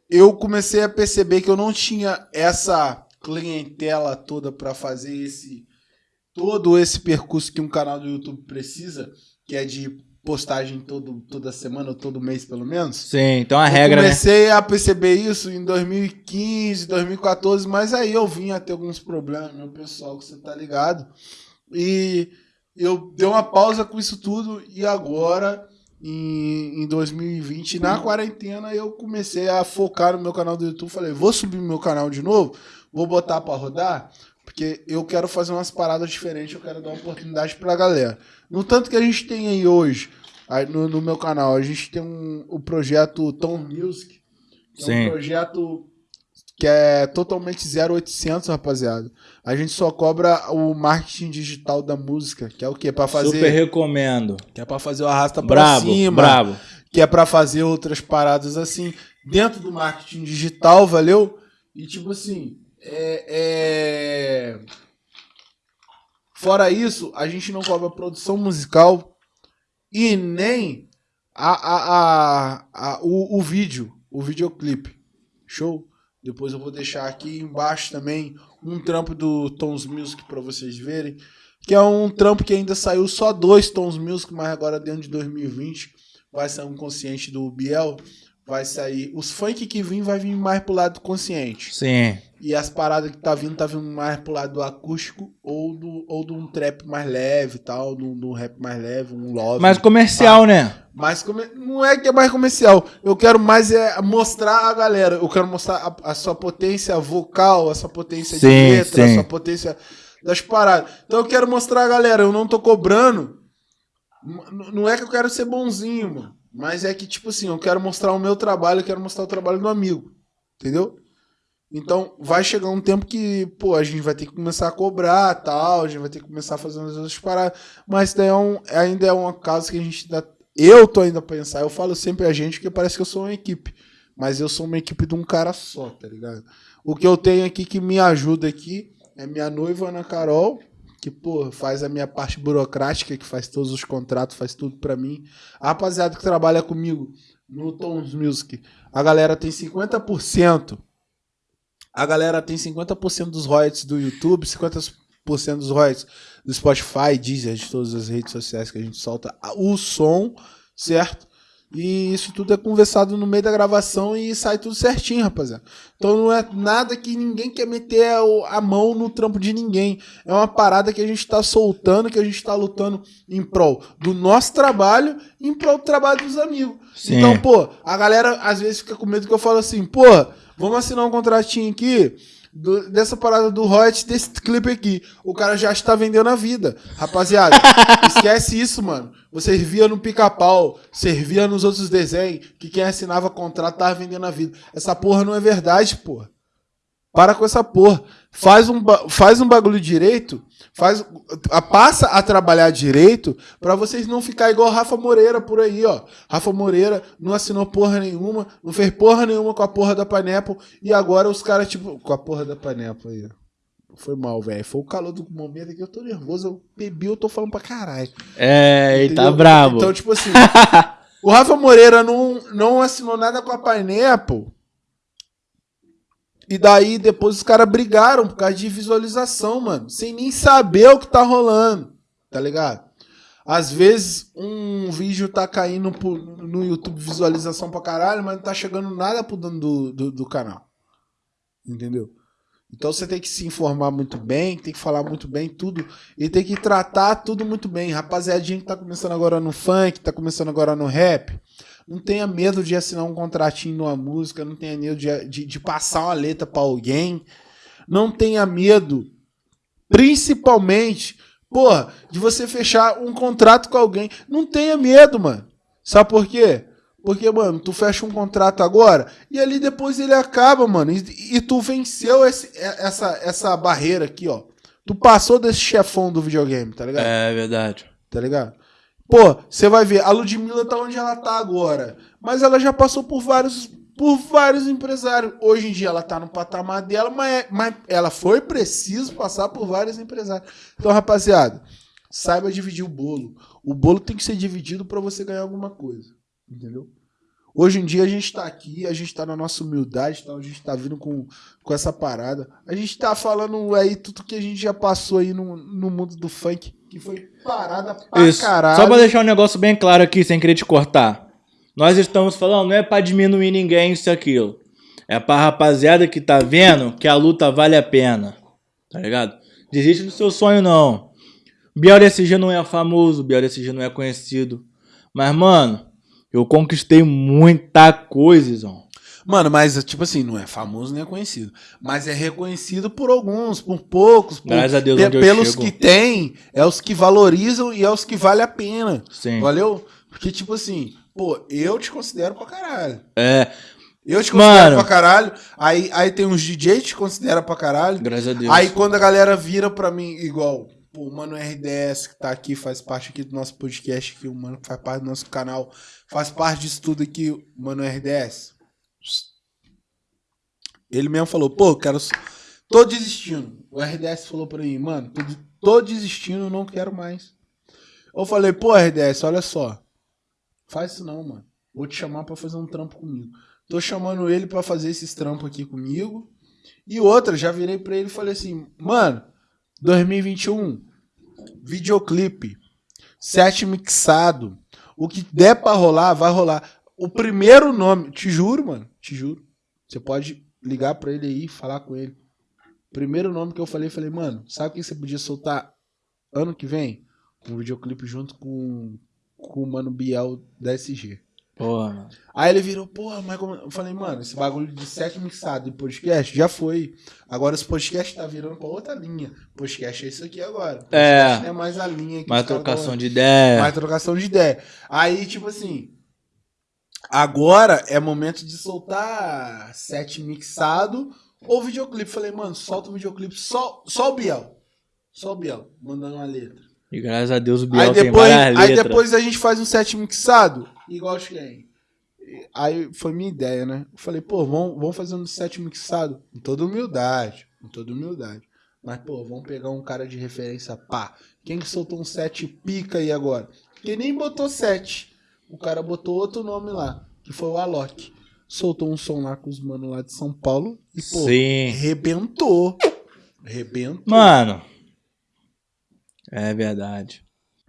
eu comecei a perceber que eu não tinha essa clientela toda para fazer esse todo esse percurso que um canal do YouTube precisa, que é de postagem todo, toda semana ou todo mês pelo menos. Sim, então a regra, eu né? comecei a perceber isso em 2015, 2014, mas aí eu vim a ter alguns problemas, meu pessoal, que você tá ligado. E eu dei uma pausa com isso tudo e agora, em, em 2020, na quarentena, eu comecei a focar no meu canal do YouTube. Falei, vou subir meu canal de novo, vou botar pra rodar, porque eu quero fazer umas paradas diferentes, eu quero dar uma oportunidade pra galera. No tanto que a gente tem aí hoje, aí no, no meu canal, a gente tem um, o projeto Tom Music, que é Sim. um projeto que é totalmente 0800, rapaziada. A gente só cobra o marketing digital da música, que é o quê? Para fazer, Super recomendo. que é para fazer o arrasta pra Brabo, cima, brabo. que é para fazer outras paradas assim dentro do marketing digital, valeu? E tipo assim, é, é... fora isso, a gente não cobra produção musical e nem a, a, a, a- o, o vídeo, o videoclipe. Show? Depois eu vou deixar aqui embaixo também um trampo do Tons Music para vocês verem. Que é um trampo que ainda saiu só dois Tons Music, mas agora dentro de 2020 vai sair um consciente do Biel. Vai sair. Os funk que vim vai vir mais pro lado consciente. Sim. E as paradas que tá vindo, tá vindo mais pro lado do acústico ou do, ou de um trap mais leve e tal, do, do rap mais leve, um love. Mais comercial, né? Mas come- não é que é mais comercial. Eu quero mais é mostrar a galera. Eu quero mostrar a, a sua potência vocal, a sua potência de Sim, letra, sim. a sua potência das paradas. Então eu quero mostrar a galera. Eu não tô cobrando. Não é que eu quero ser bonzinho, mano. Mas é que, tipo assim, eu quero mostrar o meu trabalho, eu quero mostrar o trabalho do amigo. Entendeu? Então, vai chegar um tempo que, pô, a gente vai ter que começar a cobrar tal, a gente vai ter que começar a fazer umas outras paradas. Mas daí é um, ainda é uma causa que a gente. Eu tô ainda a pensar, eu falo sempre a gente, porque parece que eu sou uma equipe. Mas eu sou uma equipe de um cara só, tá ligado? O que eu tenho aqui que me ajuda aqui é minha noiva Ana Carol, que, pô, faz a minha parte burocrática, que faz todos os contratos, faz tudo pra mim. A rapaziada que trabalha comigo no Tons Music, a galera tem 50%. A galera tem 50% dos royalties do YouTube, 50% dos royalties do Spotify, Deezer, de todas as redes sociais que a gente solta o som, certo? E isso tudo é conversado no meio da gravação e sai tudo certinho, rapaziada. Então não é nada que ninguém quer meter a mão no trampo de ninguém. É uma parada que a gente tá soltando, que a gente tá lutando em prol do nosso trabalho e em prol do trabalho dos amigos. Sim. Então, pô, a galera às vezes fica com medo que eu falo assim, pô, vamos assinar um contratinho aqui. Do- dessa parada do royalties desse clipe aqui. O cara já está vendendo a vida. Rapaziada, esquece isso, mano. Você servia no pica-pau, servia nos outros desenhos, que quem assinava contrato tava vendendo a vida. Essa porra não é verdade, porra. Para com essa porra. Faz um, faz um bagulho direito, faz, passa a trabalhar direito pra vocês não ficar igual Rafa Moreira por aí, ó. Rafa Moreira não assinou porra nenhuma, não fez porra nenhuma com a porra da Pineapple e agora os caras, tipo, com a porra da Pineapple aí, ó. Foi mal, velho. Foi o calor do momento aqui. Eu tô nervoso. Eu bebi, eu tô falando pra caralho. É, ele tá brabo. Então, tipo assim, o Rafa Moreira não, não assinou nada com a Pineapple. E daí depois os caras brigaram por causa de visualização, mano. Sem nem saber o que tá rolando. Tá ligado? Às vezes um vídeo tá caindo pro- no YouTube visualização pra caralho, mas não tá chegando nada pro dono do, do, do canal. Entendeu? Então você tem que se informar muito bem, tem que falar muito bem tudo e tem que tratar tudo muito bem. Rapaziadinha que tá começando agora no funk, tá começando agora no rap, não tenha medo de assinar um contratinho numa música, não tenha medo de, de, de passar uma letra pra alguém, não tenha medo, principalmente, porra, de você fechar um contrato com alguém. Não tenha medo, mano. Sabe por quê? Porque, mano, tu fecha um contrato agora e ali depois ele acaba, mano. E, e tu venceu esse- essa, essa barreira aqui, ó. Tu passou desse chefão do videogame, tá ligado? É verdade. Tá ligado? Pô, você vai ver, a Ludmilla tá onde ela tá agora. Mas ela já passou por vários, por vários empresários. Hoje em dia ela tá no patamar dela, mas, é- mas ela foi preciso passar por vários empresários. Então, rapaziada, saiba dividir o bolo. O bolo tem que ser dividido pra você ganhar alguma coisa. Entendeu? Hoje em dia a gente tá aqui, a gente tá na nossa humildade, tá? a gente tá vindo com, com essa parada. A gente tá falando aí tudo que a gente já passou aí no, no mundo do funk, que foi parada pra Isso. caralho. Só pra deixar um negócio bem claro aqui, sem querer te cortar. Nós estamos falando, não é pra diminuir ninguém isso e aquilo. É pra rapaziada que tá vendo que a luta vale a pena. Tá ligado? Desiste do seu sonho, não. Biel SG não é famoso, Biel SG não é conhecido. Mas, mano, eu conquistei muita coisa, Izão. Mano, mas tipo assim, não é famoso nem é conhecido. Mas é reconhecido por alguns, por poucos. Por, Graças a Deus, pe- pelos que tem, é os que valorizam e é os que vale a pena. Sim. Valeu? Porque, tipo assim, pô, eu te considero pra caralho. É, Eu te considero Mano. pra caralho. Aí, aí tem uns DJ que te considera pra caralho. graças a Deus. Aí quando a galera vira pra mim, igual, pô, o Mano RDS, que tá aqui, faz parte aqui do nosso podcast, aqui, o Mano que faz parte do nosso canal, faz parte disso tudo aqui, o Mano RDS. Ele mesmo falou, pô, quero. Tô desistindo. O RDS falou pra mim, mano, tô, tô desistindo, não quero mais. Eu falei, pô, RDS, olha só. Faz isso não, mano. Vou te chamar pra fazer um trampo comigo. Tô chamando ele pra fazer esses trampos aqui comigo. E outra, já virei pra ele e falei assim, mano, 2021, videoclipe, set mixado, o que der pra rolar, vai rolar. O primeiro nome, te juro, mano, te juro. Você pode ligar pra ele aí, falar com ele. Primeiro nome que eu falei, falei, mano, sabe o que você podia soltar ano que vem? Um videoclipe junto com, com o Mano Biel da SG. Porra, mano. Aí ele virou, porra, mas como... Eu falei, mano, esse bagulho de set mixado e podcast já foi. Agora esse podcast tá virando pra outra linha. Podcast é isso aqui agora. Podcast É. é mais a linha que Mais trocação de ideia. mais trocação de ideia. Aí, tipo assim, agora é momento de soltar set mixado ou videoclipe. Falei, mano, solta o videoclipe só, só o Biel. Só o Biel, mandando uma letra. E graças a Deus o Biel Aí tem depois, várias aí letras. depois a gente faz um set mixado, igual quem? Aí foi minha ideia, né? Eu falei, pô, vamos, vamos fazer um set mixado. Com toda humildade. Com toda humildade. Mas, pô, vamos pegar um cara de referência, pá. Quem que soltou um set pica aí agora? Quem nem botou set. O cara botou outro nome lá, que foi o Alok. Soltou um som lá com os manos lá de São Paulo e, pô, Sim. rebentou. Rebentou. Mano. É verdade.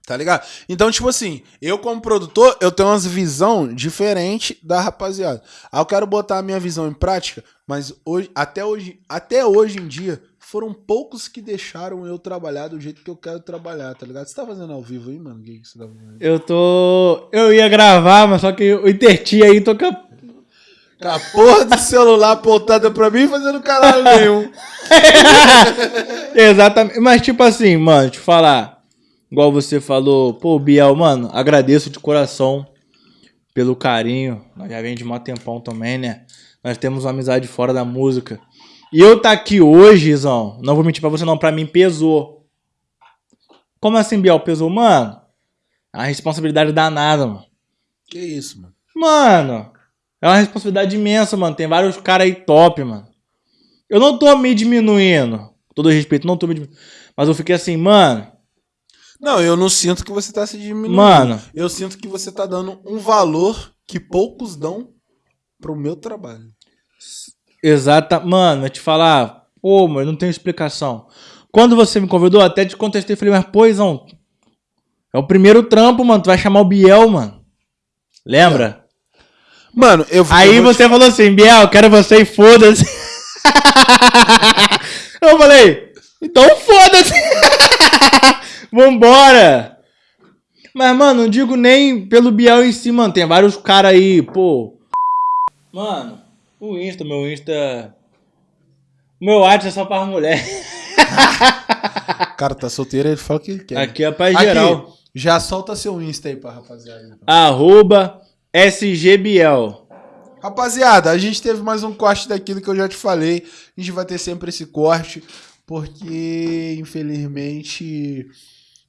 Tá ligado? Então, tipo assim, eu como produtor, eu tenho umas visão diferente da rapaziada. Aí eu quero botar a minha visão em prática, mas hoje, até hoje, até hoje em dia, foram poucos que deixaram eu trabalhar do jeito que eu quero trabalhar, tá ligado? Você tá fazendo ao vivo aí, mano? O que, que você tá fazendo? Eu tô. Eu ia gravar, mas só que o Interti aí toca. Com a porra do celular apontada pra mim fazendo caralho nenhum. Exatamente. Mas, tipo assim, mano, te falar. Igual você falou, pô, Biel, mano, agradeço de coração pelo carinho. Nós já vem de mó tempão também, né? Nós temos uma amizade fora da música. E eu tá aqui hoje, Zão, não vou mentir pra você não, pra mim pesou. Como assim, Biel? Pesou? Mano, é uma responsabilidade danada, mano. Que isso, mano. Mano, é uma responsabilidade imensa, mano. Tem vários caras aí top, mano. Eu não tô me diminuindo. Com todo respeito, não tô me diminuindo. Mas eu fiquei assim, mano. Não, eu não sinto que você tá se diminuindo. Mano. Eu sinto que você tá dando um valor que poucos dão pro meu trabalho. Exata. Mano, eu te falar. Pô, mano, não tenho explicação. Quando você me convidou, até te contestei. Falei, mas, pô, Izão, é o primeiro trampo, mano. Tu vai chamar o Biel, mano. Lembra? Mano, eu Aí eu você falou assim, Biel, quero você e foda-se. eu falei, então foda-se. Vambora. Mas, mano, não digo nem pelo Biel em si, mano. Tem vários caras aí, pô. Mano, o Insta, meu Insta... Meu WhatsApp é só para mulher. O cara tá solteiro, ele fala o que ele quer. Aqui é pra Aqui, geral. já solta seu Insta aí pra rapaziada. então. Arroba SGBiel. Rapaziada, a gente teve mais um corte daquilo que eu já te falei. A gente vai ter sempre esse corte, porque infelizmente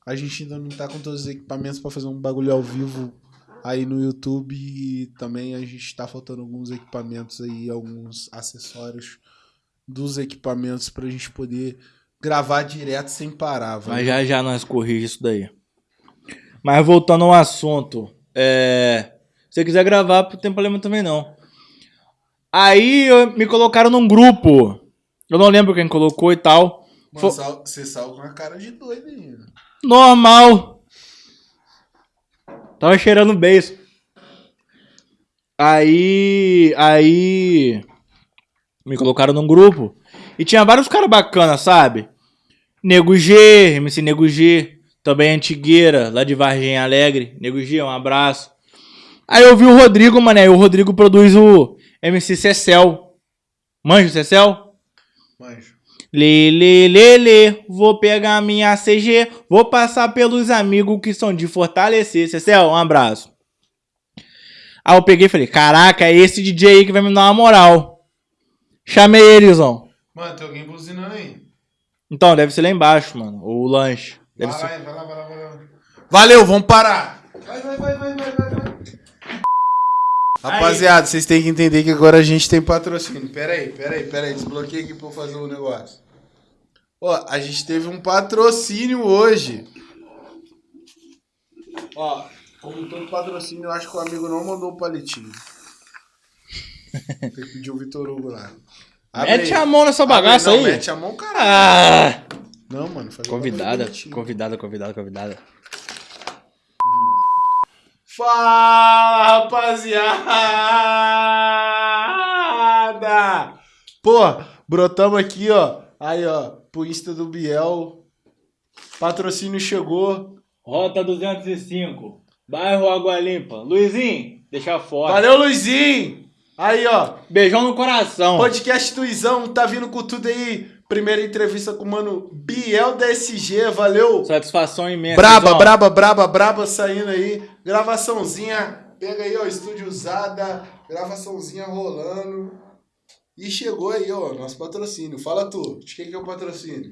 a gente ainda não tá com todos os equipamentos pra fazer um bagulho ao vivo aí no YouTube. Também a gente tá faltando alguns equipamentos aí, alguns acessórios dos equipamentos pra gente poder gravar direto sem parar. Mas velho. já já nós corrigimos isso daí. Mas voltando ao assunto. É... Se você quiser gravar, não tem problema também não. Aí eu- me colocaram num grupo. Eu não lembro quem colocou e tal. Mano, Fo- sal- você saiu com a cara de doido aí. né? Normal. Tava cheirando beijo. Aí. Aí. Me colocaram num grupo. E tinha vários caras bacanas, sabe? Nego G, MC Nego G. Também Antigueira, lá de Vargem Alegre. Nego G, um abraço. Aí eu vi o Rodrigo, mané. O Rodrigo produz o MC Cecel. Manja o Cecel? Manjo. Lê, lê, lê, lê, vou pegar minha CG, vou passar pelos amigos que são de fortalecer. Cecel, um abraço. Aí eu peguei e falei, caraca, é esse DJ aí que vai me dar uma moral. Chamei ele, Zão. Mano, tem alguém buzinando aí. Então, deve ser lá embaixo, mano, o lanche. Deve Vai, ser... vai lá, vai lá, vai lá. Valeu, vamos parar. Vai, vai, vai, vai, vai, vai. vai. Rapaziada, vocês têm que entender que agora a gente tem patrocínio. Pera aí, pera aí, pera aí. Desbloqueei aqui pra eu fazer o negócio. Ó, a gente teve um patrocínio hoje. Ó, como todo patrocínio, eu acho que o amigo não mandou o palitinho. Tem que pedir o Vitor Hugo lá. Abre Mete aí. a mão nessa Abre bagaça não, aí. Mete a mão, caralho. Ah! Não, mano. Convidada, convidada, convidada, convidada. Fala, rapaziada! Pô, brotamos aqui, ó. Aí, ó, pro Insta do Biel. Patrocínio chegou. Rota 205, bairro Água Limpa. Luizinho, deixa fora. Valeu, Luizinho! Aí, ó. Beijão no coração. Podcast Tuizão tá vindo com tudo aí. Primeira entrevista com o mano Biel da SG. Valeu! Satisfação imensa. Braba, Zão. braba, braba, braba saindo aí. Gravaçãozinha. Pega aí, ó, estúdio usada. Gravaçãozinha rolando. E chegou aí, ó, nosso patrocínio. Fala tu, de quem que é o patrocínio?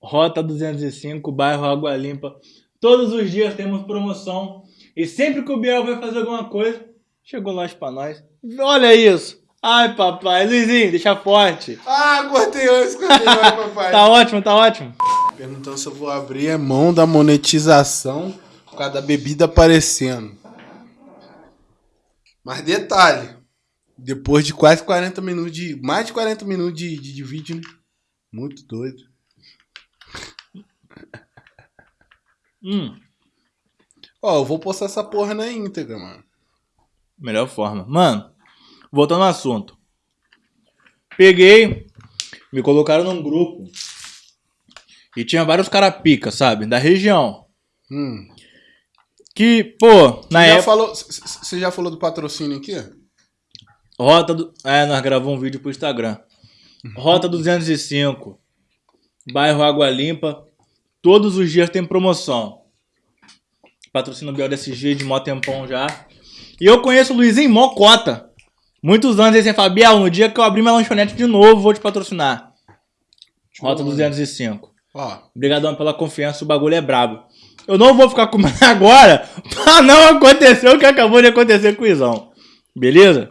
Rota 205, bairro Água Limpa. Todos os dias temos promoção. E sempre que o Biel vai fazer alguma coisa, chegou lanche pra nós. Olha isso. Ai, papai. Luizinho, deixa forte. Ah, cortei antes, cortei papai. Tá ótimo, tá ótimo. Perguntando se eu vou abrir a mão da monetização por causa da bebida aparecendo. Mas detalhe, depois de quase 40 minutos de. Mais de 40 minutos de, de, de vídeo, né? Muito doido. Hum, Ó, eu vou postar essa porra na íntegra, mano. melhor forma. Mano, voltando ao assunto. Peguei, me colocaram num grupo. E tinha vários caras pica, sabe? Da região. Hum. Que, pô, na já época. você já falou do patrocínio aqui? Rota do. É, nós gravamos um vídeo pro Instagram. Rota 205. Bairro Água Limpa. Todos os dias tem promoção. Patrocínio BLSG de mó tempão já. E eu conheço o Luizinho Mocota. Muitos anos você fala, Biel, no dia que eu abrir minha lanchonete de novo, vou te patrocinar. Rota 205. Ó, Obrigadão pela confiança, o bagulho é brabo. Eu não vou ficar comendo agora pra não acontecer o que acabou de acontecer com o Izão. Beleza?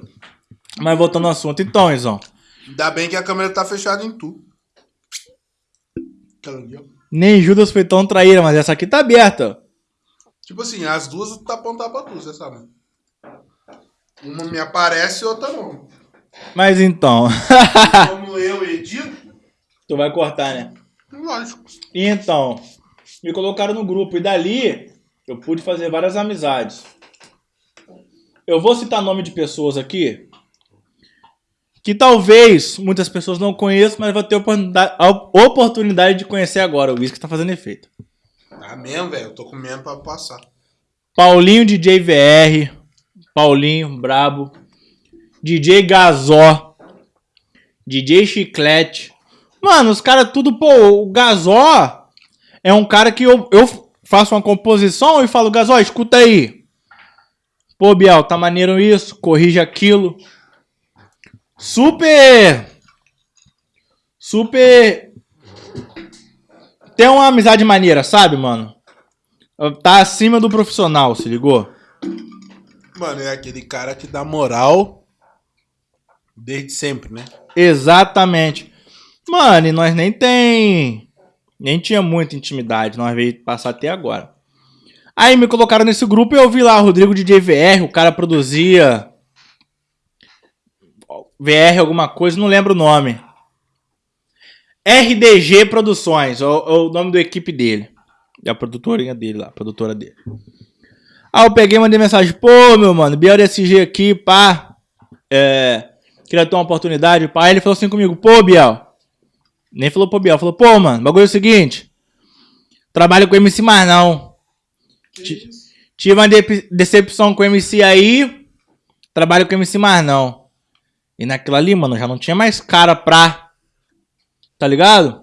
Mas voltando ao assunto, então, Izão. ainda bem que a câmera tá fechada em tu. Nem Judas foi tão traíra, mas essa aqui tá aberta. Tipo assim, as duas tá apontadas pra tu, você sabe. Uma me aparece e outra não. Mas então. Como eu edito, tu vai cortar, né? lógico. Então, me colocaram no grupo e dali eu pude fazer várias amizades. Eu vou citar nome de pessoas aqui que talvez muitas pessoas não conheçam, mas vai ter oportunidade, a oportunidade de conhecer agora. O whisky tá fazendo efeito. Tá mesmo, velho. Eu tô comendo pra passar. Paulinho DJ VR, Paulinho Brabo, DJ Gazó, DJ Chiclete. Mano, os caras tudo, pô, o Gazó é um cara que eu, eu faço uma composição e falo, Gazó, escuta aí. Pô, Biel, tá maneiro isso, corrige aquilo. Super. Super. Tem uma amizade maneira, sabe, mano? Tá acima do profissional, se ligou? Mano, é aquele cara que dá moral desde sempre, né? Exatamente. Mano, e nós nem tem. Nem tinha muita intimidade, nós veio passar até agora. Aí me colocaram nesse grupo e eu vi lá o Rodrigo de JVR, o cara produzia. VR alguma coisa, não lembro o nome. RDG Produções, é o, o nome da equipe dele. É a produtorinha dele lá, a produtora dele. Aí eu peguei e mandei mensagem, pô, meu mano, BLSG aqui, pá. É, queria ter uma oportunidade, pá. Aí ele falou assim comigo, pô, Biel. Nem falou pô, Biel, falou, pô, mano, bagulho é o seguinte. Trabalho com MC mais não. Ti- Tive uma de- decepção com o MC aí. Trabalho com o MC mais não. E naquilo ali, mano, já não tinha mais cara pra. Tá ligado?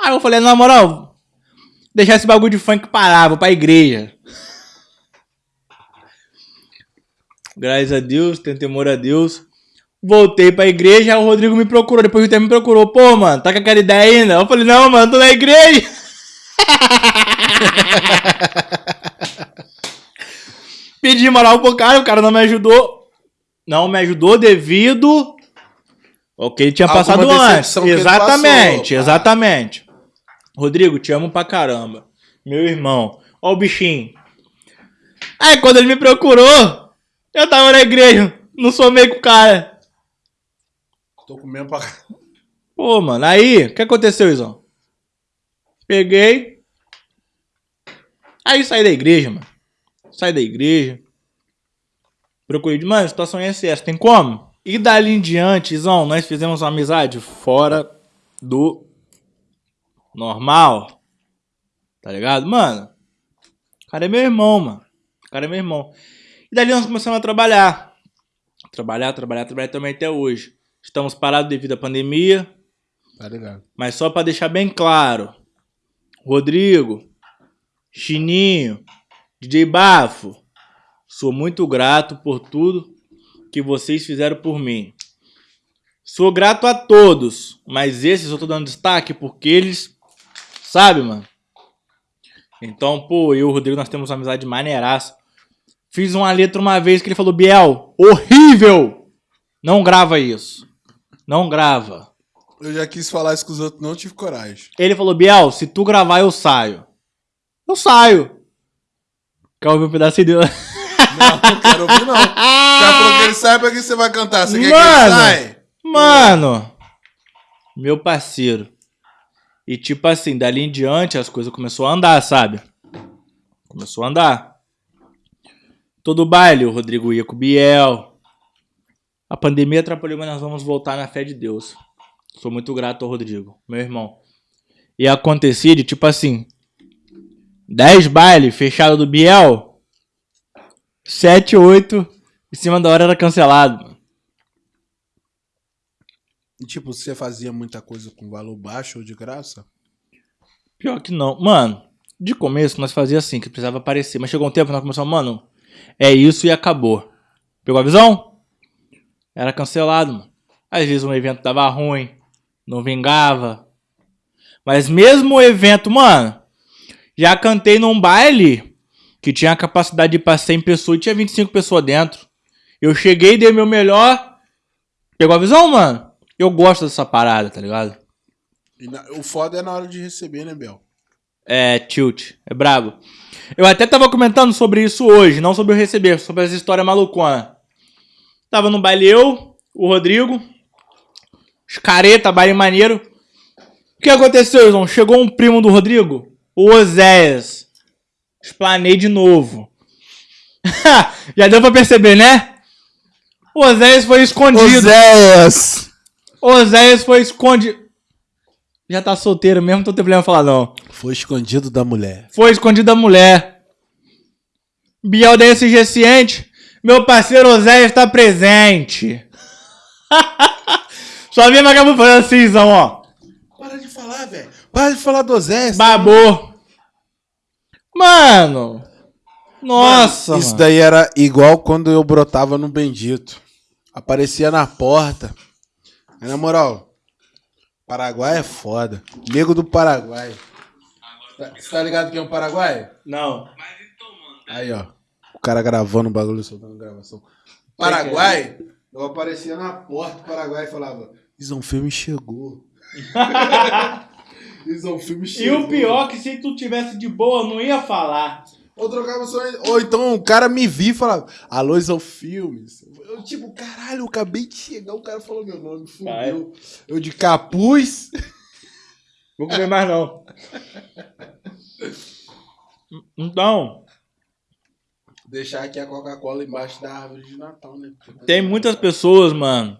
Aí eu falei, na moral, deixar esse bagulho de funk parar, vou pra igreja. Graças a Deus, tenho temor a Deus. Voltei pra igreja, o Rodrigo me procurou. Depois o tempo me procurou. Pô, mano, tá com aquela ideia ainda? Eu falei, não, mano, tô na igreja. Pedi moral pro cara, o cara não me ajudou. Não me ajudou devido ao que ele tinha Alguma passado antes. Exatamente, passou. exatamente. Rodrigo, te amo pra caramba. Meu irmão. Ó o bichinho. Aí quando ele me procurou, eu tava na igreja. Não somei com o cara. Tô comendo pra. Pô, mano, aí, o que aconteceu, Izão? Peguei. Aí saí da igreja, mano. Saí da igreja. Procurei de, mano, a situação é essa, tem como? E dali em diante, Izão, nós fizemos uma amizade fora do normal. Tá ligado? Mano, o cara é meu irmão, mano. O cara é meu irmão. E dali nós começamos a trabalhar. Trabalhar, trabalhar, trabalhar também até hoje. Estamos parados devido à pandemia. Tá ligado? Mas só pra deixar bem claro, Rodrigo, Chininho, DJ Bafo, sou muito grato por tudo que vocês fizeram por mim. Sou grato a todos, mas esses eu tô dando destaque porque eles, sabe, mano? Então, pô, eu e o Rodrigo nós temos uma amizade maneiraça. Fiz uma letra uma vez que ele falou: Biel, horrível! Não grava isso. Não grava. Eu já quis falar isso com os outros, não tive coragem. Ele falou, Biel, se tu gravar, eu saio. Eu saio. Quer ouvir um pedacinho dele? Não, não quero ouvir, não. O cara falou que ele sai pra que você vai cantar. Você quer que ele Mano! sai? Mano, meu parceiro. E tipo assim, dali em diante as coisas começou a andar, sabe? Começou a andar. Todo baile, o Rodrigo ia com o Biel. A pandemia atrapalhou, mas nós vamos voltar na fé de Deus. Sou muito grato ao Rodrigo, meu irmão. E acontecia de tipo assim: 10 bailes fechado do Biel, 7, 8 em cima da hora era cancelado. mano. E, tipo, você fazia muita coisa com valor baixo ou de graça? Pior que não. Mano, de começo nós fazia assim, que precisava aparecer. Mas chegou um tempo que nós começamos, mano, é isso e acabou. Pegou a visão? Era cancelado, mano. Às vezes um evento dava ruim, não vingava. Mas mesmo o evento, mano, já cantei num baile que tinha a capacidade de ir pra 100 pessoas e tinha 25 pessoas dentro. Eu cheguei, dei meu melhor. Pegou a visão, mano? Eu gosto dessa parada, tá ligado? E na- o foda é na hora de receber, né, Bel? É, tilt. É brabo. Eu até tava comentando sobre isso hoje, não sobre o receber, sobre essa história malucona. Tava no baile eu, o Rodrigo, os careta, baile maneiro. O que aconteceu, João? Chegou um primo do Rodrigo, o Oséias. Explanei de novo. Já deu pra perceber, né? O Oséias foi escondido. Oséias! Oséias foi escondido. Já tá solteiro mesmo, não tô tendo problema em falar não. Foi escondido da mulher. Foi escondido da mulher. Biel da SG Ciente. Meu parceiro Oséias está presente. Só vi vagabundo falando assim, ó. Para de falar, velho. Para de falar do Oséias. Babou. Mano. Nossa, Isso mano. daí era igual quando eu brotava no Bendito. Aparecia na porta. Aí, na moral, Paraguai é foda. Nego do Paraguai. Tá- Você tá ligado quem é o Paraguai? Não. Aí, ó. O cara gravando o bagulho, soltando gravação. Paraguai, eu aparecia na porta do Paraguai e falava: um filme chegou. Isso é um filme E o pior é que se tu tivesse de boa, não ia falar. Ou trocava só. Ou então o cara me via e falava: Alô, são filmes. Eu, tipo, caralho, eu acabei de chegar, o cara falou meu nome, fudeu. Eu de capuz. Vou comer mais não. Então, Deixar aqui a Coca-Cola embaixo da árvore de Natal, né? tem muitas pessoas, mano,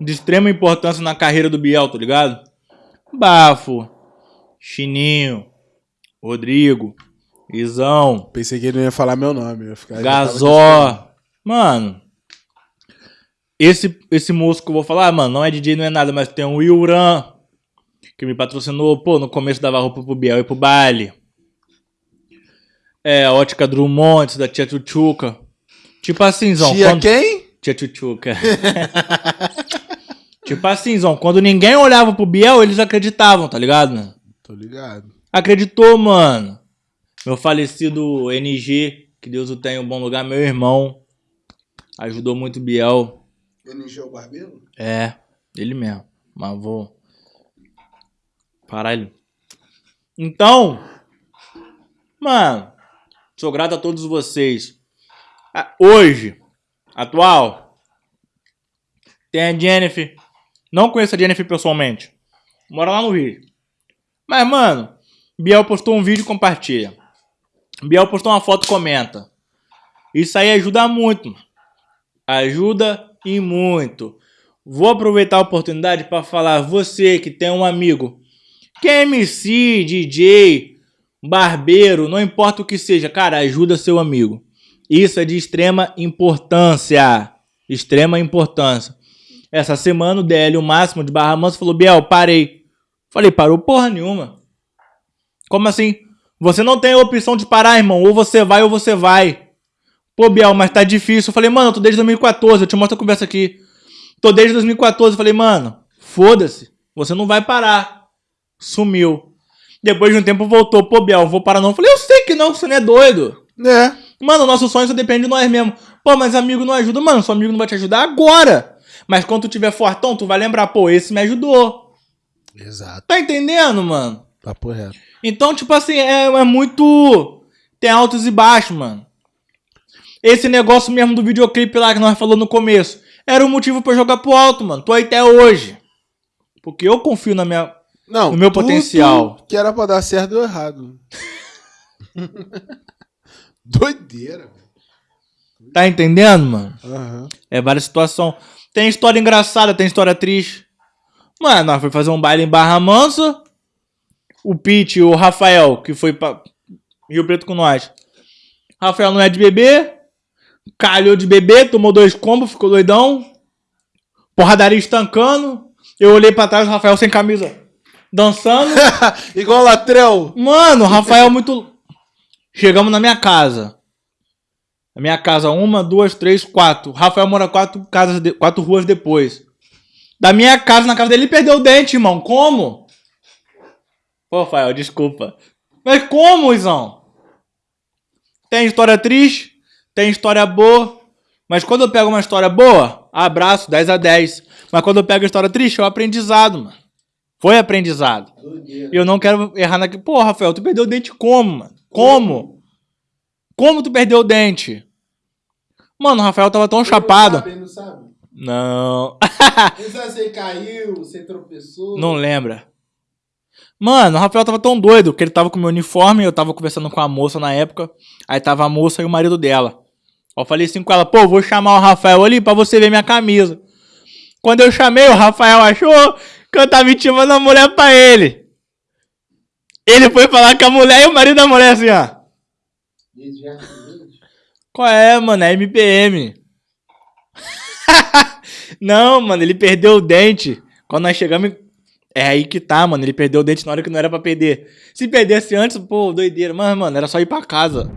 de extrema importância na carreira do Biel, tá ligado? Bafo, Chininho, Rodrigo, Izão, Pensei que ele não ia falar meu nome. Gazó. Mano, esse, esse moço que eu vou falar, mano, não é DJ, não é nada, mas tem o Wilran, que me patrocinou, pô, no começo dava roupa pro Biel e pro baile. É, ótica Drummond, da tia Tchutchuca. Tipo assim, Zão. Tia quando- quem? Tia Tchutchuca. tipo assim, Zão, quando ninguém olhava pro Biel, eles acreditavam, tá ligado? mano? Tô ligado. Acreditou, mano. Meu falecido NG, que Deus o tenha em um bom lugar, meu irmão. Ajudou muito o Biel. NG o Barbeiro? É, ele mesmo. Mas vou. Caralho. Então, mano, sou grato a todos vocês. Ah, Hoje, atual, tem a Jennifer. Não conheço a Jennifer pessoalmente. Mora lá no Rio. Mas, mano, Biel postou um vídeo compartilha. Biel postou uma foto comenta. Isso aí ajuda muito. mano. Ajuda e muito. Vou aproveitar a oportunidade para falar você que tem um amigo que é MC, DJ, barbeiro, não importa o que seja, cara, ajuda seu amigo. Isso é de extrema importância. Extrema importância. Essa semana o DL, o máximo de Barra Mansa, falou: Biel, parei. Falei, parou porra nenhuma. Como assim? Você não tem a opção de parar, irmão. Ou você vai ou você vai. Pô, Biel, mas tá difícil. Eu falei, mano, eu tô desde 2014. Eu te mostro a conversa aqui. Tô desde 2014. Eu falei, mano, foda-se. Você não vai parar. Sumiu. Depois de um tempo voltou. Pô, Biel, vou parar não. Eu falei, eu sei que não, que você não é doido. É. Mano, nosso sonho só depende de nós mesmo. Pô, mas amigo não ajuda. Mano, seu amigo não vai te ajudar agora. Mas quando tu tiver fortão, tu vai lembrar, pô, esse me ajudou. Exato. Tá entendendo, mano? Papo reto. Então, tipo assim, é, é muito. Tem altos e baixos, mano. Esse negócio mesmo do videoclipe lá que nós falamos no começo. Era o motivo pra eu jogar pro alto, mano. Tô aí até hoje. Porque eu confio na minha. Não, No meu tudo potencial. Que era pra dar certo deu errado. Doideira. Tá entendendo, mano? Aham. É várias situações. Tem história engraçada, tem história triste. Mano, nós foi fazer um baile em Barra Mansa. O Pete e o Rafael, que foi pra Rio Preto com nós. Rafael não é de bebê. Calhou de bebê, tomou dois combos, ficou doidão. Porradaria estancando. Eu olhei pra trás, o Rafael sem camisa. Dançando. Igual Latrel. Mano, o Rafael é muito. Chegamos na minha casa. Na minha casa, uma, duas, três, quatro. O Rafael mora quatro casas, de... quatro ruas depois. Da minha casa, na casa dele, ele perdeu o dente, irmão. Como? Pô, Rafael, desculpa. Mas como, Izão? Tem história triste, tem história boa. Mas quando eu pego uma história boa, abraço, 10 a 10. Mas quando eu pego história triste, é um aprendizado, mano. Foi aprendizado. E eu não quero errar naquele. Pô, Rafael, tu perdeu o dente como, mano? Como? Como tu perdeu o dente? Mano, o Rafael tava tão chapado. Não. Não sabe se ele caiu, você tropeçou. Não lembra. Mano, o Rafael tava tão doido que ele tava com meu uniforme, eu tava conversando com a moça na época. Aí tava a moça e o marido dela. Eu falei assim com ela, pô, vou chamar o Rafael ali pra você ver minha camisa. Quando eu chamei, o Rafael achou que eu tava intimando a mulher pra ele. Ele foi falar com a mulher e o marido da mulher assim, ó. Qual é, mano? É MPM. Não, mano, ele perdeu o dente. Quando nós chegamos. É aí que tá, mano. Ele perdeu o dente na hora que não era pra perder. Se perdesse antes, pô, doideira. Mas, mano, era só ir pra casa.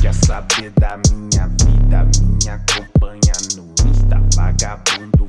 Quer saber da minha vida? Minha companhia no Insta, vagabundo